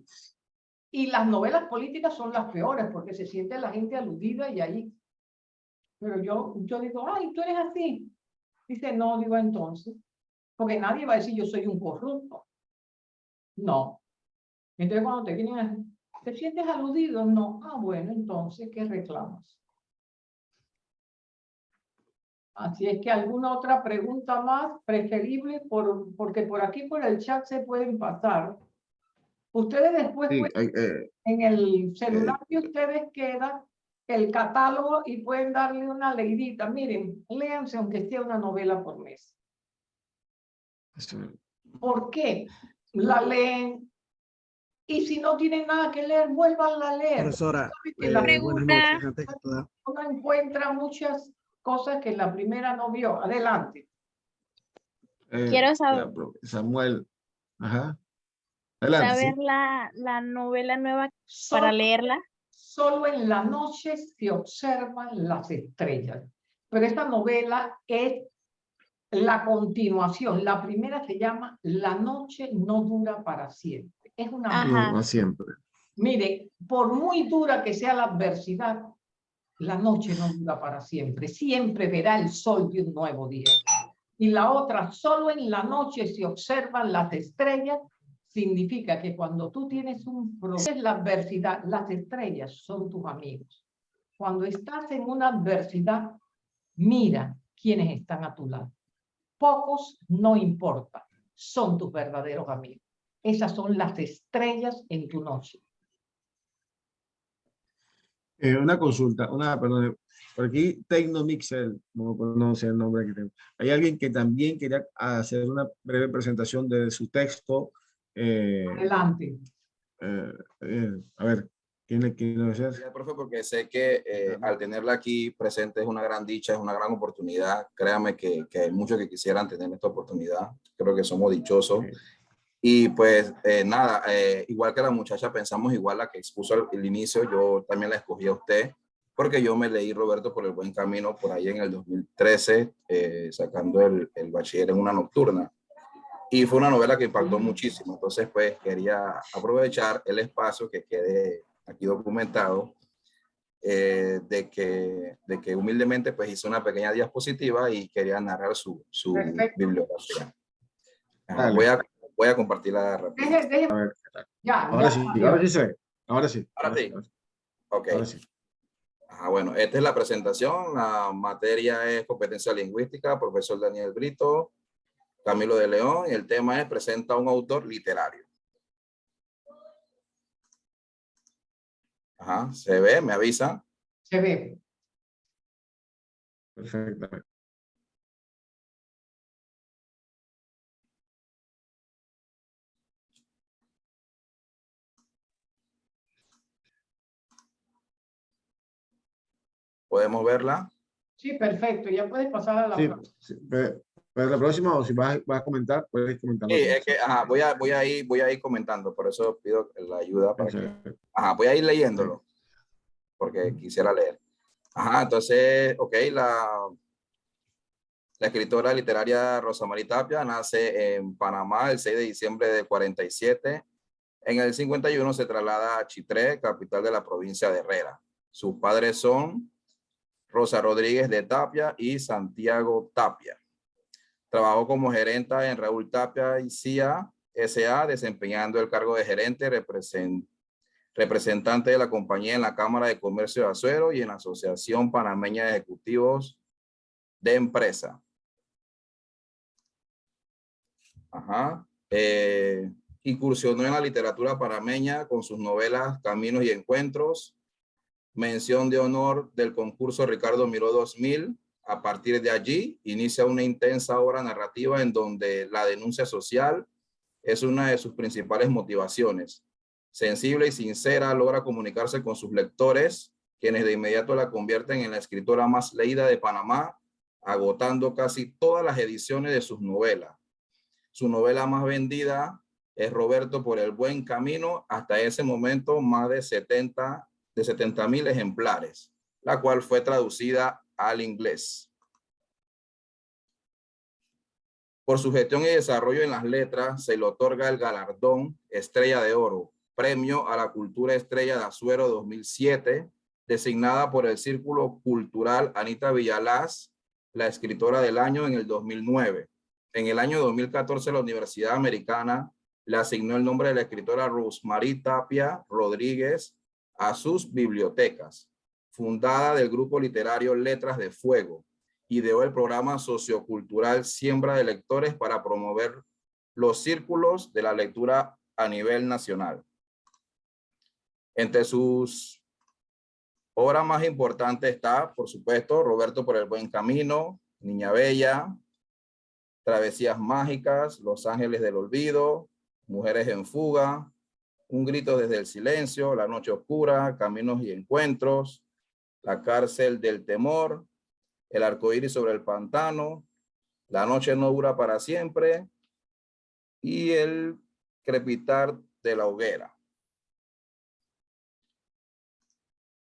Y las novelas políticas son las peores porque se siente la gente aludida y ahí. Pero yo, yo digo, ay, tú eres así. Dice, no, digo entonces, porque nadie va a decir yo soy un corrupto. No. Entonces cuando te vienen ¿te sientes aludido? No. Ah, bueno, entonces, ¿qué reclamas? Así es que alguna otra pregunta más preferible, por, porque por aquí por el chat se pueden pasar. Ustedes después, eh, en el celular que ustedes quedan, el catálogo y pueden darle una leidita. Miren, léanse aunque sea una novela por mes. ¿Por qué? La leen. Y si no tienen nada que leer, vuelvan a leer. Profesora, la eh, pregunta... Uno encuentra muchas cosas que la primera no vio. Adelante. Eh, Quiero saber. Samuel. Ajá. Adelante, saber la, la novela nueva para leerla solo en la noche se observan las estrellas. Pero esta novela es la continuación. La primera se llama La noche no dura para siempre. Es una... No siempre. Mire, por muy dura que sea la adversidad, la noche no dura para siempre. Siempre verá el sol de un nuevo día. Y la otra, solo en la noche se observan las estrellas significa que cuando tú tienes un problema, la adversidad, las estrellas son tus amigos. Cuando estás en una adversidad, mira quiénes están a tu lado. Pocos no importa, son tus verdaderos amigos. Esas son las estrellas en tu noche. Eh, una consulta, una, perdón, por aquí Tecnomixel, no sé el nombre que tengo. Hay alguien que también quería hacer una breve presentación de su texto eh, Adelante. Eh, eh, a ver, ¿quién le quiere decir? profe, porque sé que al tenerla aquí presente es una gran dicha, es una gran oportunidad. Créame que, que hay muchos que quisieran tener esta oportunidad. Creo que somos dichosos. Y pues nada, igual que la muchacha, pensamos igual la que expuso al, el inicio, yo también la escogí a usted, porque yo me leí Roberto por el buen camino por ahí en el 2013, sacando el, el bachiller en una nocturna. Y fue una novela que impactó muchísimo. Entonces, pues quería aprovechar el espacio que quede aquí documentado eh, de, que, de que humildemente pues hice una pequeña diapositiva y quería narrar su, su bibliografía. voy, a, voy a compartir la rápido. Ya, ahora sí, ahora sí Ahora sí. Ahora sí. Ok. Ah, bueno, esta es la presentación. La materia es competencia lingüística, profesor Daniel Brito. Camilo de León y el tema es presenta un autor literario. Ajá, se ve, me avisa. Se ve. Perfectamente. ¿Podemos verla? Sí, perfecto. Ya puedes pasar a la sí, sí, pero la próxima, o si vas, vas a comentar, puedes comentar. Sí, es que ajá, voy, a, voy, a ir, voy a ir comentando, por eso pido la ayuda para que Ajá, voy a ir leyéndolo, porque quisiera leer. Ajá, entonces, ok, la, la escritora literaria Rosa María Tapia nace en Panamá el 6 de diciembre del 47. En el 51 se traslada a Chitré, capital de la provincia de Herrera. Sus padres son Rosa Rodríguez de Tapia y Santiago Tapia. Trabajó como gerenta en Raúl Tapia y CIA S.A., desempeñando el cargo de gerente represent- representante de la compañía en la Cámara de Comercio de Azuero y en la Asociación Panameña de Ejecutivos de Empresa. Eh, incursionó en la literatura panameña con sus novelas Caminos y Encuentros, mención de honor del concurso Ricardo Miró 2000. A partir de allí, inicia una intensa obra narrativa en donde la denuncia social es una de sus principales motivaciones. Sensible y sincera, logra comunicarse con sus lectores, quienes de inmediato la convierten en la escritora más leída de Panamá, agotando casi todas las ediciones de sus novelas. Su novela más vendida es Roberto por el buen camino, hasta ese momento más de 70 de 70 mil ejemplares, la cual fue traducida al inglés. Por su gestión y desarrollo en las letras, se le otorga el galardón Estrella de Oro, Premio a la Cultura Estrella de Azuero 2007, designada por el Círculo Cultural Anita Villalaz, la escritora del año en el 2009. En el año 2014, la Universidad Americana le asignó el nombre de la escritora Rosemary Tapia Rodríguez a sus bibliotecas. Fundada del grupo literario Letras de Fuego, ideó el programa sociocultural Siembra de Lectores para promover los círculos de la lectura a nivel nacional. Entre sus obras más importantes está, por supuesto, Roberto por el Buen Camino, Niña Bella, Travesías Mágicas, Los Ángeles del Olvido, Mujeres en Fuga, Un Grito desde el Silencio, La Noche Oscura, Caminos y Encuentros, La Cárcel del Temor, El Arcoíris sobre el Pantano, La Noche no dura para siempre y El Crepitar de la Hoguera.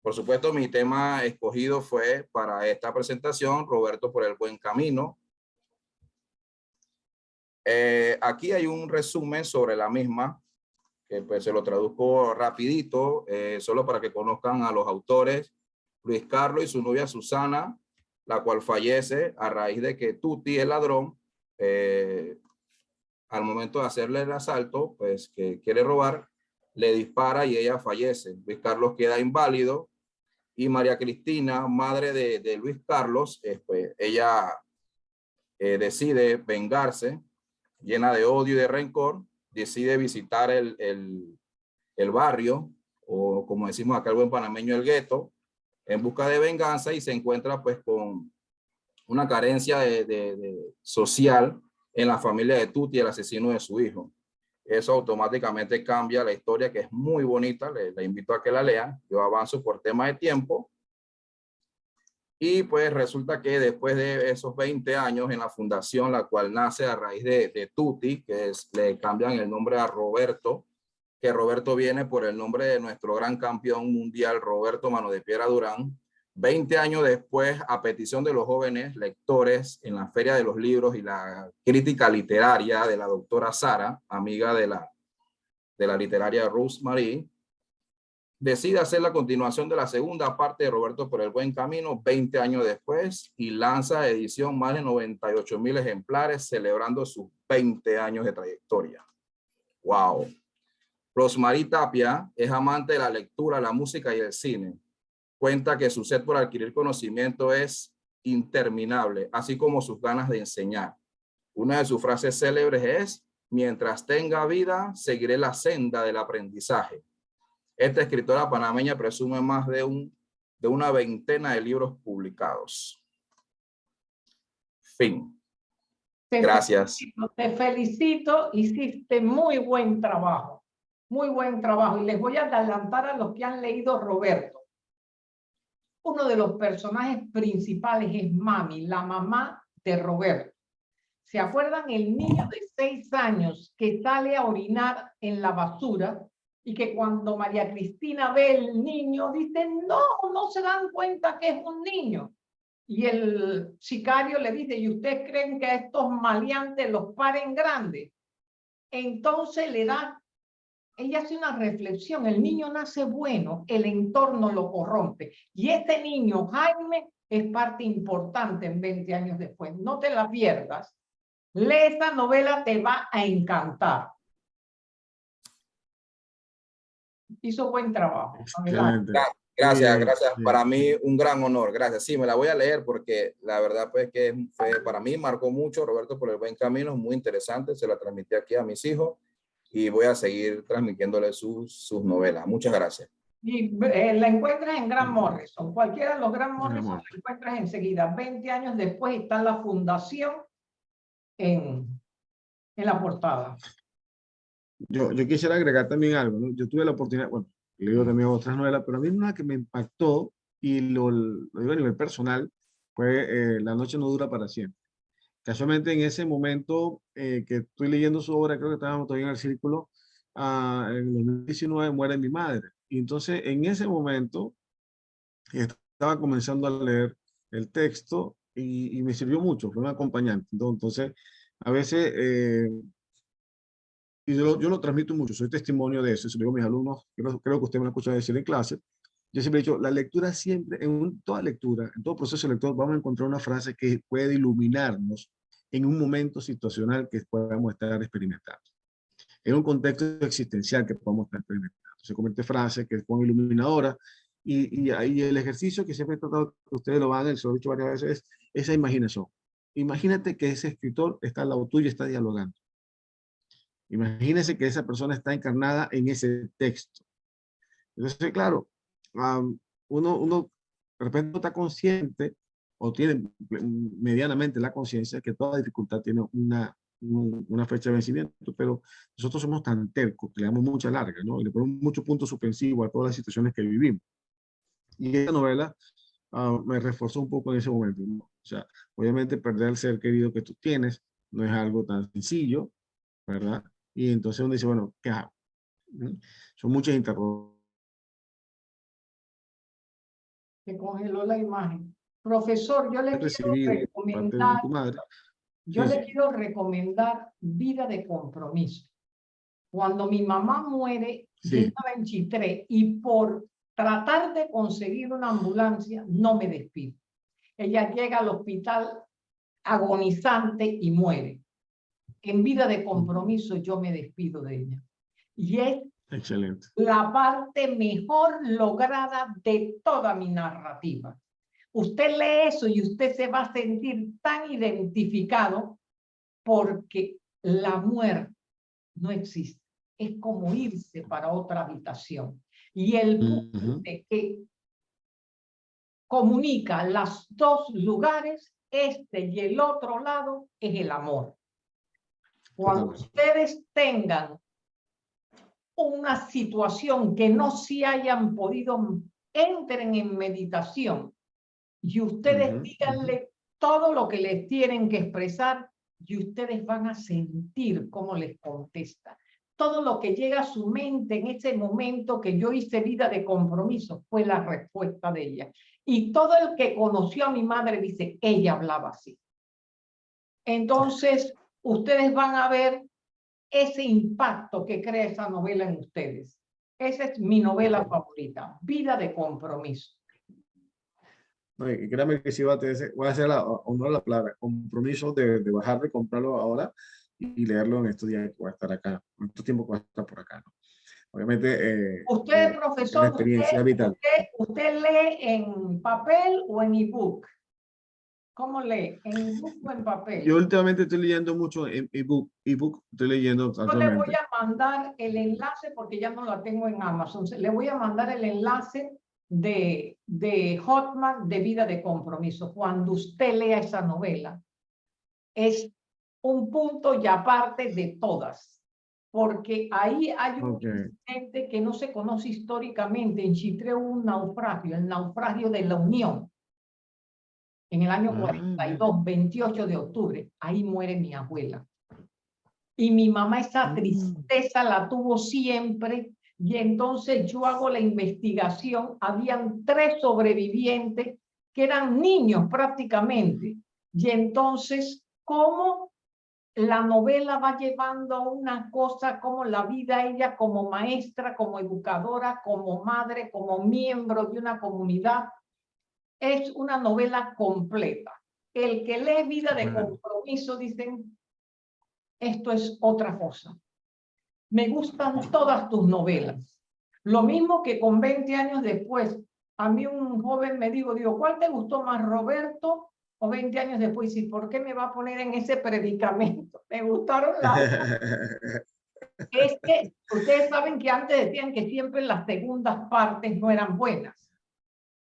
Por supuesto, mi tema escogido fue para esta presentación, Roberto por el Buen Camino. Eh, aquí hay un resumen sobre la misma, que pues se lo traduzco rapidito, eh, solo para que conozcan a los autores. Luis Carlos y su novia Susana, la cual fallece a raíz de que Tuti, el ladrón, eh, al momento de hacerle el asalto, pues que quiere robar, le dispara y ella fallece. Luis Carlos queda inválido y María Cristina, madre de, de Luis Carlos, eh, pues ella eh, decide vengarse, llena de odio y de rencor, decide visitar el, el, el barrio, o como decimos acá el buen panameño, el gueto, en busca de venganza y se encuentra pues con una carencia de, social en la familia de Tuti, el asesino de su hijo. Eso automáticamente cambia la historia, que es muy bonita. Le, le, invito a que la lean. Yo avanzo por tema de tiempo. Y pues resulta que después de esos 20 años en la fundación, la cual nace a raíz de, de Tuti, que es, le cambian el nombre a Roberto, que Roberto viene por el nombre de nuestro gran campeón mundial, Roberto Mano de Piedra Durán. 20 años después, a petición de los jóvenes lectores en la Feria de los Libros y la crítica literaria de la doctora Sara, amiga de la, de la literaria Marie, decide hacer la continuación de la segunda parte de Roberto por el Buen Camino 20 años después y lanza edición más de 98 mil ejemplares celebrando sus 20 años de trayectoria. ¡Wow! Rosmarie Tapia es amante de la lectura, la música y el cine cuenta que su sed por adquirir conocimiento es interminable, así como sus ganas de enseñar. Una de sus frases célebres es, mientras tenga vida, seguiré la senda del aprendizaje. Esta escritora panameña presume más de, un, de una veintena de libros publicados. Fin. Te Gracias. Felicito, te felicito, hiciste muy buen trabajo, muy buen trabajo. Y les voy a adelantar a los que han leído Roberto. Uno de los personajes principales es Mami, la mamá de Roberto. ¿Se acuerdan el niño de seis años que sale a orinar en la basura y que cuando María Cristina ve el niño dice, no, no se dan cuenta que es un niño? Y el sicario le dice, ¿y ustedes creen que a estos maleantes los paren grandes? Entonces le da, ella hace una reflexión, el niño nace bueno, el entorno lo corrompe. Y este niño, Jaime, es parte importante en 20 años después. No te la pierdas. Lee esta novela, te va a encantar. Hizo buen trabajo. Gracias, gracias. Para mí un gran honor. Gracias. Sí, me la voy a leer porque la verdad pues que fue, para mí marcó mucho Roberto por el buen camino, muy interesante. Se la transmití aquí a mis hijos y voy a seguir transmitiéndole sus, sus novelas. Muchas gracias. Y eh, la encuentras en Gran Morrison. Cualquiera de los Gran Morrison la encuentras enseguida. 20 años después está la fundación en, en la portada. Yo, yo quisiera agregar también algo. ¿no? Yo tuve la oportunidad, bueno, leo también otras novelas, pero a mí una que me impactó y lo, lo digo a nivel personal fue eh, La noche no dura para siempre. Casualmente en ese momento eh, que estoy leyendo su obra, creo que estábamos todavía en el círculo, uh, en 2019 muere mi madre. Y entonces en ese momento estaba comenzando a leer el texto y, y me sirvió mucho, fue un acompañante. Entonces, a veces eh, y yo, yo, lo transmito mucho, soy testimonio de eso, eso digo a mis alumnos, creo, creo que usted me lo escucha decir en clase, yo siempre he dicho, la lectura siempre, en toda lectura, en todo proceso lector, vamos a encontrar una frase que puede iluminarnos en un momento situacional que podamos estar experimentando. En un contexto existencial que podamos estar experimentando. Se comete frase que es muy iluminadora y, y, el ejercicio que siempre he tratado que ustedes lo hagan, se lo he dicho varias veces, es esa imaginación. Imagínate que ese escritor está al lado tuyo y está dialogando. Imagínense que esa persona está encarnada en ese texto. Entonces, claro, uno, uno de repente está consciente o tiene medianamente la conciencia que toda dificultad tiene una, una fecha de vencimiento, pero nosotros somos tan tercos, le damos mucha larga, ¿no? Y le ponemos muchos puntos suspensivos a todas las situaciones que vivimos. Y esta novela me reforzó un poco en ese momento. ¿no? O sea, obviamente perder al ser querido que tú tienes no es algo tan sencillo, ¿verdad? Y entonces uno dice, bueno, ¿qué hago? Son muchas interrogantes. Se congeló la imagen. Profesor, yo le quiero recomendar, yo le quiero recomendar Vida de Compromiso. Cuando mi mamá muere, yo estaba en Chitré y por tratar de conseguir una ambulancia, no me despido. Ella llega al hospital agonizante y muere en vida de compromiso yo me despido de ella. Y es Excelente. la parte mejor lograda de toda mi narrativa. Usted lee eso y usted se va a sentir tan identificado porque la muerte no existe. Es como irse para otra habitación. Y el punto que comunica los dos lugares, este y el otro lado, es el amor. Cuando ustedes tengan una situación que no se hayan podido, entren en meditación y ustedes díganle todo lo que les tienen que expresar y ustedes van a sentir cómo les contesta. Todo lo que llega a su mente en ese momento que yo hice vida de compromiso fue la respuesta de ella. Y todo el que conoció a mi madre dice, ella hablaba así. Entonces, ustedes van a ver ese impacto que crea esa novela en ustedes. Esa es mi novela favorita, Vida de Compromiso. No, y créame que sí va a, tener, voy a hacer la, honor la palabra, compromiso de, de comprarlo ahora y leerlo en estos días que voy a estar acá, en estos tiempos que voy a estar por acá. ¿no? Obviamente, eh, usted, eh, profesor, experiencia usted, vital. Usted, ¿usted lee en papel o en ebook? ¿Cómo lee? ¿En ebook o en papel? Yo últimamente estoy leyendo mucho en ebook. Ebook estoy leyendo Yo le voy a mandar el enlace porque ya no lo tengo en Amazon. Le voy a mandar el enlace de, de Hotman de Vida de Compromiso. Cuando usted lea esa novela, es un punto y aparte de todas. porque ahí hay un Ok. incidente que no se conoce históricamente. En Chitré hubo un naufragio, el naufragio de la Unión. En el año Ah, 42, 28 de octubre, ahí muere mi abuela. Y mi mamá esa Mm. tristeza la tuvo siempre. Y entonces yo hago la investigación. Habían tres sobrevivientes que eran niños prácticamente. Y entonces, ¿cómo la novela va llevando a una cosa como la vida ella como maestra, como educadora, como madre, como miembro de una comunidad? Es una novela completa. El que lee Vida de. Compromiso, dicen, esto es otra cosa. Me gustan todas tus novelas. Lo mismo que con 20 años después, a mí un joven me dijo, digo, ¿cuál te gustó más, Roberto o 20 años después? ¿Y por qué me va a poner en ese predicamento? Me gustaron las... Es que ustedes saben que antes decían que siempre las segundas partes no eran buenas.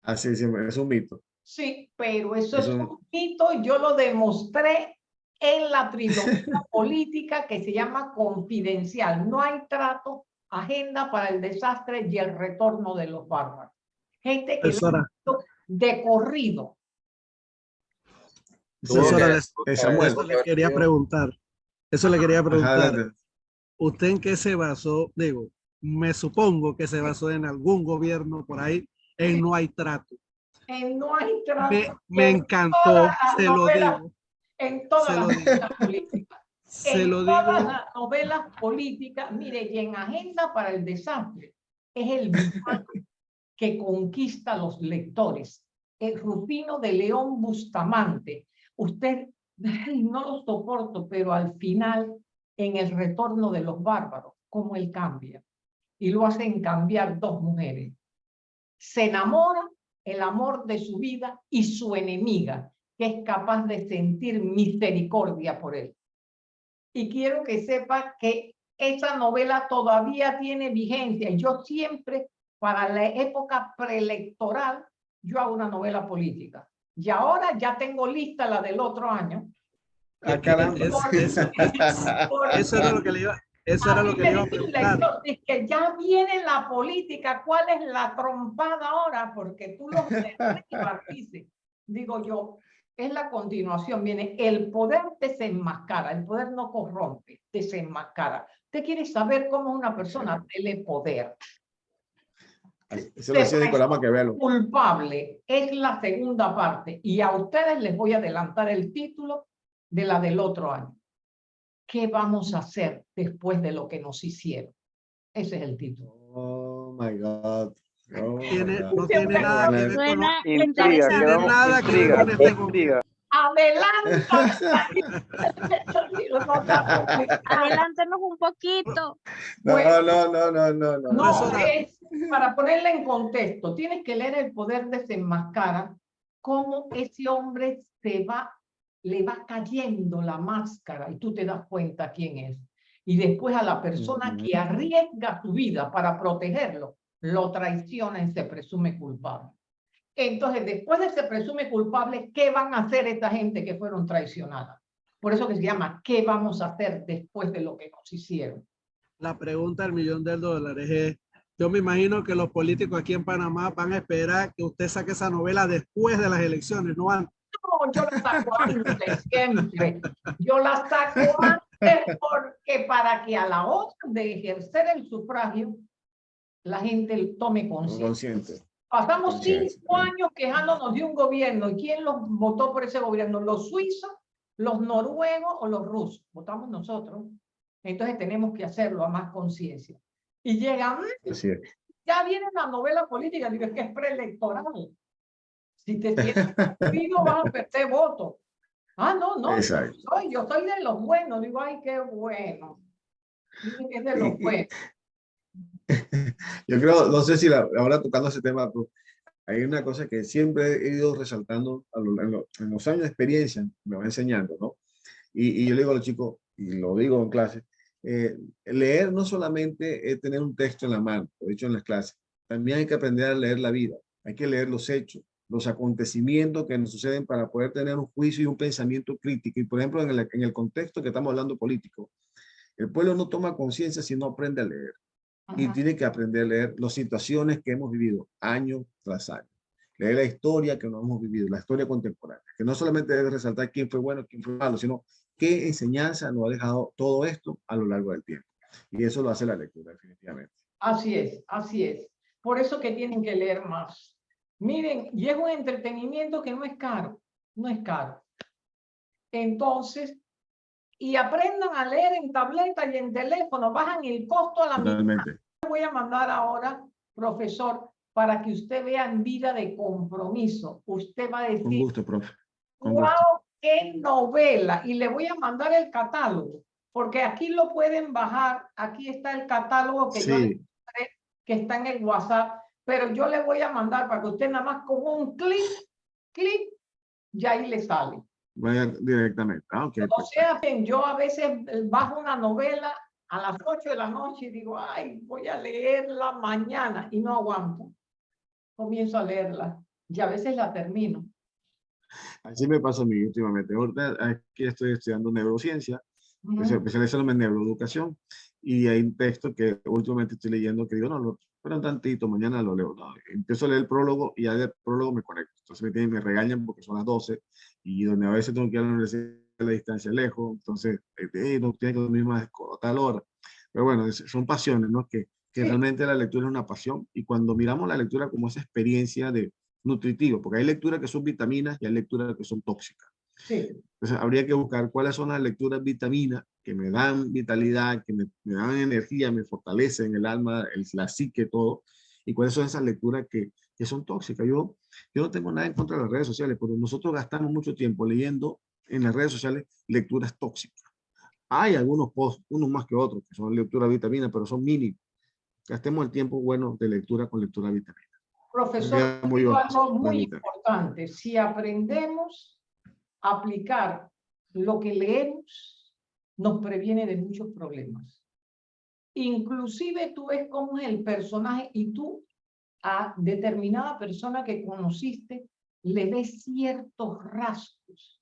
Así sí, es un mito. Sí, pero eso es un mito yo lo demostré en la trilogía política que se llama Confidencial. No hay trato, agenda para el desastre y el retorno de los bárbaros. Gente que lo ha de corrido. Profesora, eso le quería preguntar. Eso le quería preguntar. ¿Usted en qué se basó? Digo, me supongo que se basó en algún gobierno por ahí en No hay trato. En no hay trato. Me, me en encantó, todas se lo novelas, digo, En todas se las novelas políticas. se en lo todas digo. las novelas políticas, mire, y en Agenda para el Desastre, es el que conquista a los lectores. El Rufino de León Bustamante. Usted, no lo soporto, pero al final, en el retorno de los bárbaros, cómo él cambia. Y lo hacen cambiar dos mujeres. Se enamora el amor de su vida y su enemiga, que es capaz de sentir misericordia por él. Y quiero que sepa que esa novela todavía tiene vigencia. Yo siempre, para la época preelectoral, yo hago una novela política. Y ahora ya tengo lista la del otro año. Ah, caramba. Es- eso, lo que le iba, eso a era lo que me iba lector, dice que ya viene la política, ¿cuál es la trompada ahora? Porque tú lo derribas, dice. Digo yo, es la continuación, viene, el poder desenmascara, el poder no corrompe, desenmascara. Usted quiere saber cómo una persona tiene poder. Eso lo decía Nicolás Maquiavelo. Culpable es la segunda parte y a ustedes les voy a adelantar el título de la del otro año. ¿Qué vamos a hacer después de lo que nos hicieron? Ese es el título. Oh my God. Oh, my Tiene- God. no tiene nada que ver con, Suena Intriga, interesante. quedamos nada que ver intriga, con este. Adelántenos un poquito. No, Bueno. no, no, no, no, no. No, es para ponerle en contexto, tienes que leer El Poder Desenmascara, cómo ese hombre se va, le va cayendo la máscara y tú te das cuenta quién es. Y después a la persona que arriesga su vida para protegerlo, lo traiciona y se presume culpable. Entonces, después de se presume culpable, ¿qué van a hacer esta gente que fueron traicionadas? Por eso que se llama, ¿qué vamos a hacer después de lo que nos hicieron? la pregunta del millón de dólares es, yo me imagino que los políticos aquí en Panamá van a esperar que usted saque esa novela después de las elecciones, no antes. No, yo la saco antes, siempre. Yo la saco antes porque para que a la hora de ejercer el sufragio, la gente tome conciencia. Consciente. Pasamos conciencia. cinco años quejándonos de un gobierno. ¿Y quién los votó por ese gobierno? ¿Los suizos, los noruegos o los rusos? Votamos nosotros. Entonces tenemos que hacerlo a más conciencia. Y llegan, ya viene la novela política, digo, es que es preelectoral. Si te sientes conmigo, vas a perder votos. Ah, no, no, yo Exacto. soy, yo soy de los buenos. Digo, ay, qué bueno. Que es de los buenos. Yo creo, no sé si la- ahora tocando ese tema, pero hay una cosa que siempre he ido resaltando a lo- en, lo- en los años de experiencia, me va enseñando, ¿no? Y, y yo le digo a los chicos, y lo digo en clase, eh, leer no solamente es tener un texto en la mano, lo he dicho en las clases, también hay que aprender a leer la vida, hay que leer los hechos, los acontecimientos que nos suceden para poder tener un juicio y un pensamiento crítico. Y por ejemplo, en el, en el contexto que estamos hablando político, El pueblo no toma conciencia si no aprende a leer. Y Ajá. tiene que aprender a leer las situaciones que hemos vivido año tras año. Leer la historia que no hemos vivido, la historia contemporánea. Que no solamente debe resaltar quién fue bueno, quién fue malo, sino qué enseñanza nos ha dejado todo esto a lo largo del tiempo. Y eso lo hace la lectura, definitivamente. Así es, así es. Por eso que tienen que leer más. Miren, y es un entretenimiento que no es caro, no es caro. Entonces, y aprendan a leer en tableta y en teléfono, bajan el costo a la mitad. Totalmente. voy a mandar ahora, profesor, para que usted vea en vida de compromiso. Usted va a Con decir, gusto, profe. Con wow, gusto. qué novela. Y le voy a mandar el catálogo, porque aquí lo pueden bajar. Aquí está el catálogo que yo que está en el WhatsApp, pero yo le voy a mandar para que usted nada más con un clic, clic, ya ahí le sale. vaya directamente. Ah, ok, O pues, sea, yo a veces eh, bajo una novela a las 8 de la noche y digo, ay, voy a leerla mañana y no aguanto. Comienzo a leerla y a veces la termino. Así me pasa a mí últimamente. Ahorita aquí estoy estudiando neurociencia, Ujú. especializándome en neuroeducación, y hay un texto que últimamente estoy leyendo que digo, no, lo, espera un tantito, mañana lo leo. No, empiezo a leer el prólogo y ya del prólogo me conecto. Entonces me, tienen, me regañan porque son las 12 y donde a veces tengo que ir a la universidad la distancia lejos, entonces eh, no tiene que dormir más a tal hora. Pero bueno, es- son pasiones, ¿no? Que, que Sí. realmente la lectura es una pasión y cuando miramos la lectura como esa experiencia de nutritivo, porque hay lecturas que son vitaminas y hay lecturas que son tóxicas. Sí, Entonces habría que buscar cuáles son las lecturas vitaminas que me dan vitalidad, que me, me dan energía, me fortalecen el alma, el, la psique, todo. Y cuáles son esas lecturas que, que son tóxicas. Yo, yo no tengo nada en contra de las redes sociales, pero nosotros gastamos mucho tiempo leyendo en las redes sociales lecturas tóxicas. Hay algunos posts, unos más que otros, que son lectura vitamina, pero son mínimos. Gastemos el tiempo bueno de lectura con lectura vitamina. profesor, algo muy importante. Si aprendemos a aplicar lo que leemos, nos previene de muchos problemas. Inclusive tú ves cómo es el personaje y tú a determinada persona que conociste le ves ciertos rasgos.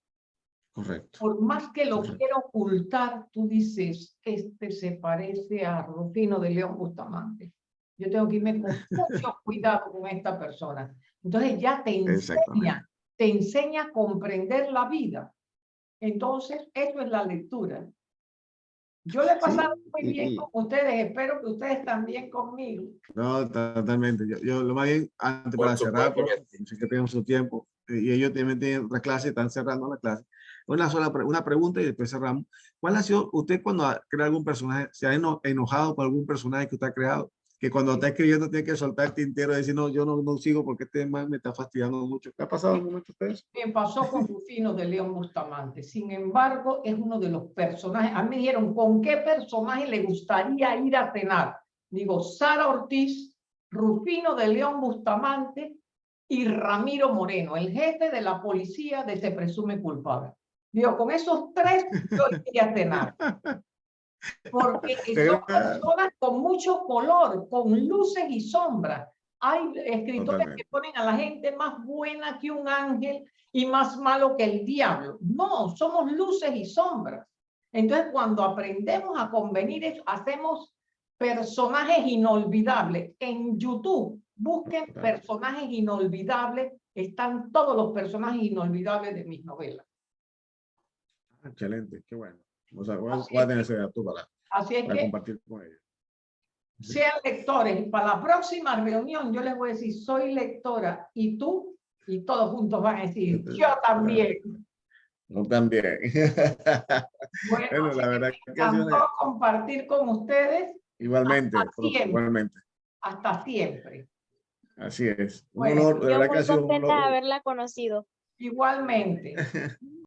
Correcto. Por más que lo quiera ocultar, tú dices, este se parece a Rufino de León Bustamante. Yo tengo que irme con mucho cuidado con esta persona. Entonces ya te enseña, te enseña a comprender la vida. Entonces, eso es la lectura. Yo le he Sí, pasado muy y- bien y- con ustedes, espero que ustedes también conmigo. No, totalmente. Yo, yo lo más bien, antes para cerrar, porque sé que tenemos su tiempo, y ellos también tienen otra clase, están cerrando la clase. Una sola pre- una pregunta y después cerramos. ¿Cuál ha sido, usted cuando ha- crea algún personaje, se ha eno- enojado por algún personaje que usted ha creado? Que cuando está escribiendo tiene que soltar el tintero y decir, no, yo no, no sigo porque este man me está fastidiando mucho. ¿Qué ha pasado en momento de eso? Me pasó con Rufino de León Bustamante. Sin embargo, es uno de los personajes. A mí me dijeron, ¿con qué personaje le gustaría ir a cenar? Digo, Sara Ortiz, Rufino de León Bustamante y Ramiro Moreno, el jefe de la policía de Se Presume Culpable. Digo, con esos tres yo iría a cenar. Porque son personas con mucho color, con luces y sombras. Hay escritores que ponen a la gente más buena que un ángel y más malo que el diablo. No, somos luces y sombras. Entonces, cuando aprendemos a convenir eso, hacemos personajes inolvidables. En YouTube, busquen personajes inolvidables. Están todos los personajes inolvidables de mis novelas. Ah, Excelente, qué bueno. O sea, voy voy a es tener ese dato para, Así es para que compartir con ellos. sean lectores. Para la próxima reunión yo les voy a decir, soy lectora y tú, y todos juntos van a decir, yo también. Yo también. Bueno, Bueno, la verdad que encantó compartir con ustedes igualmente, Hasta igualmente. hasta siempre. Así es. Un Bueno, honor, de verdad que ha sido un honor. haberla conocido. Igualmente.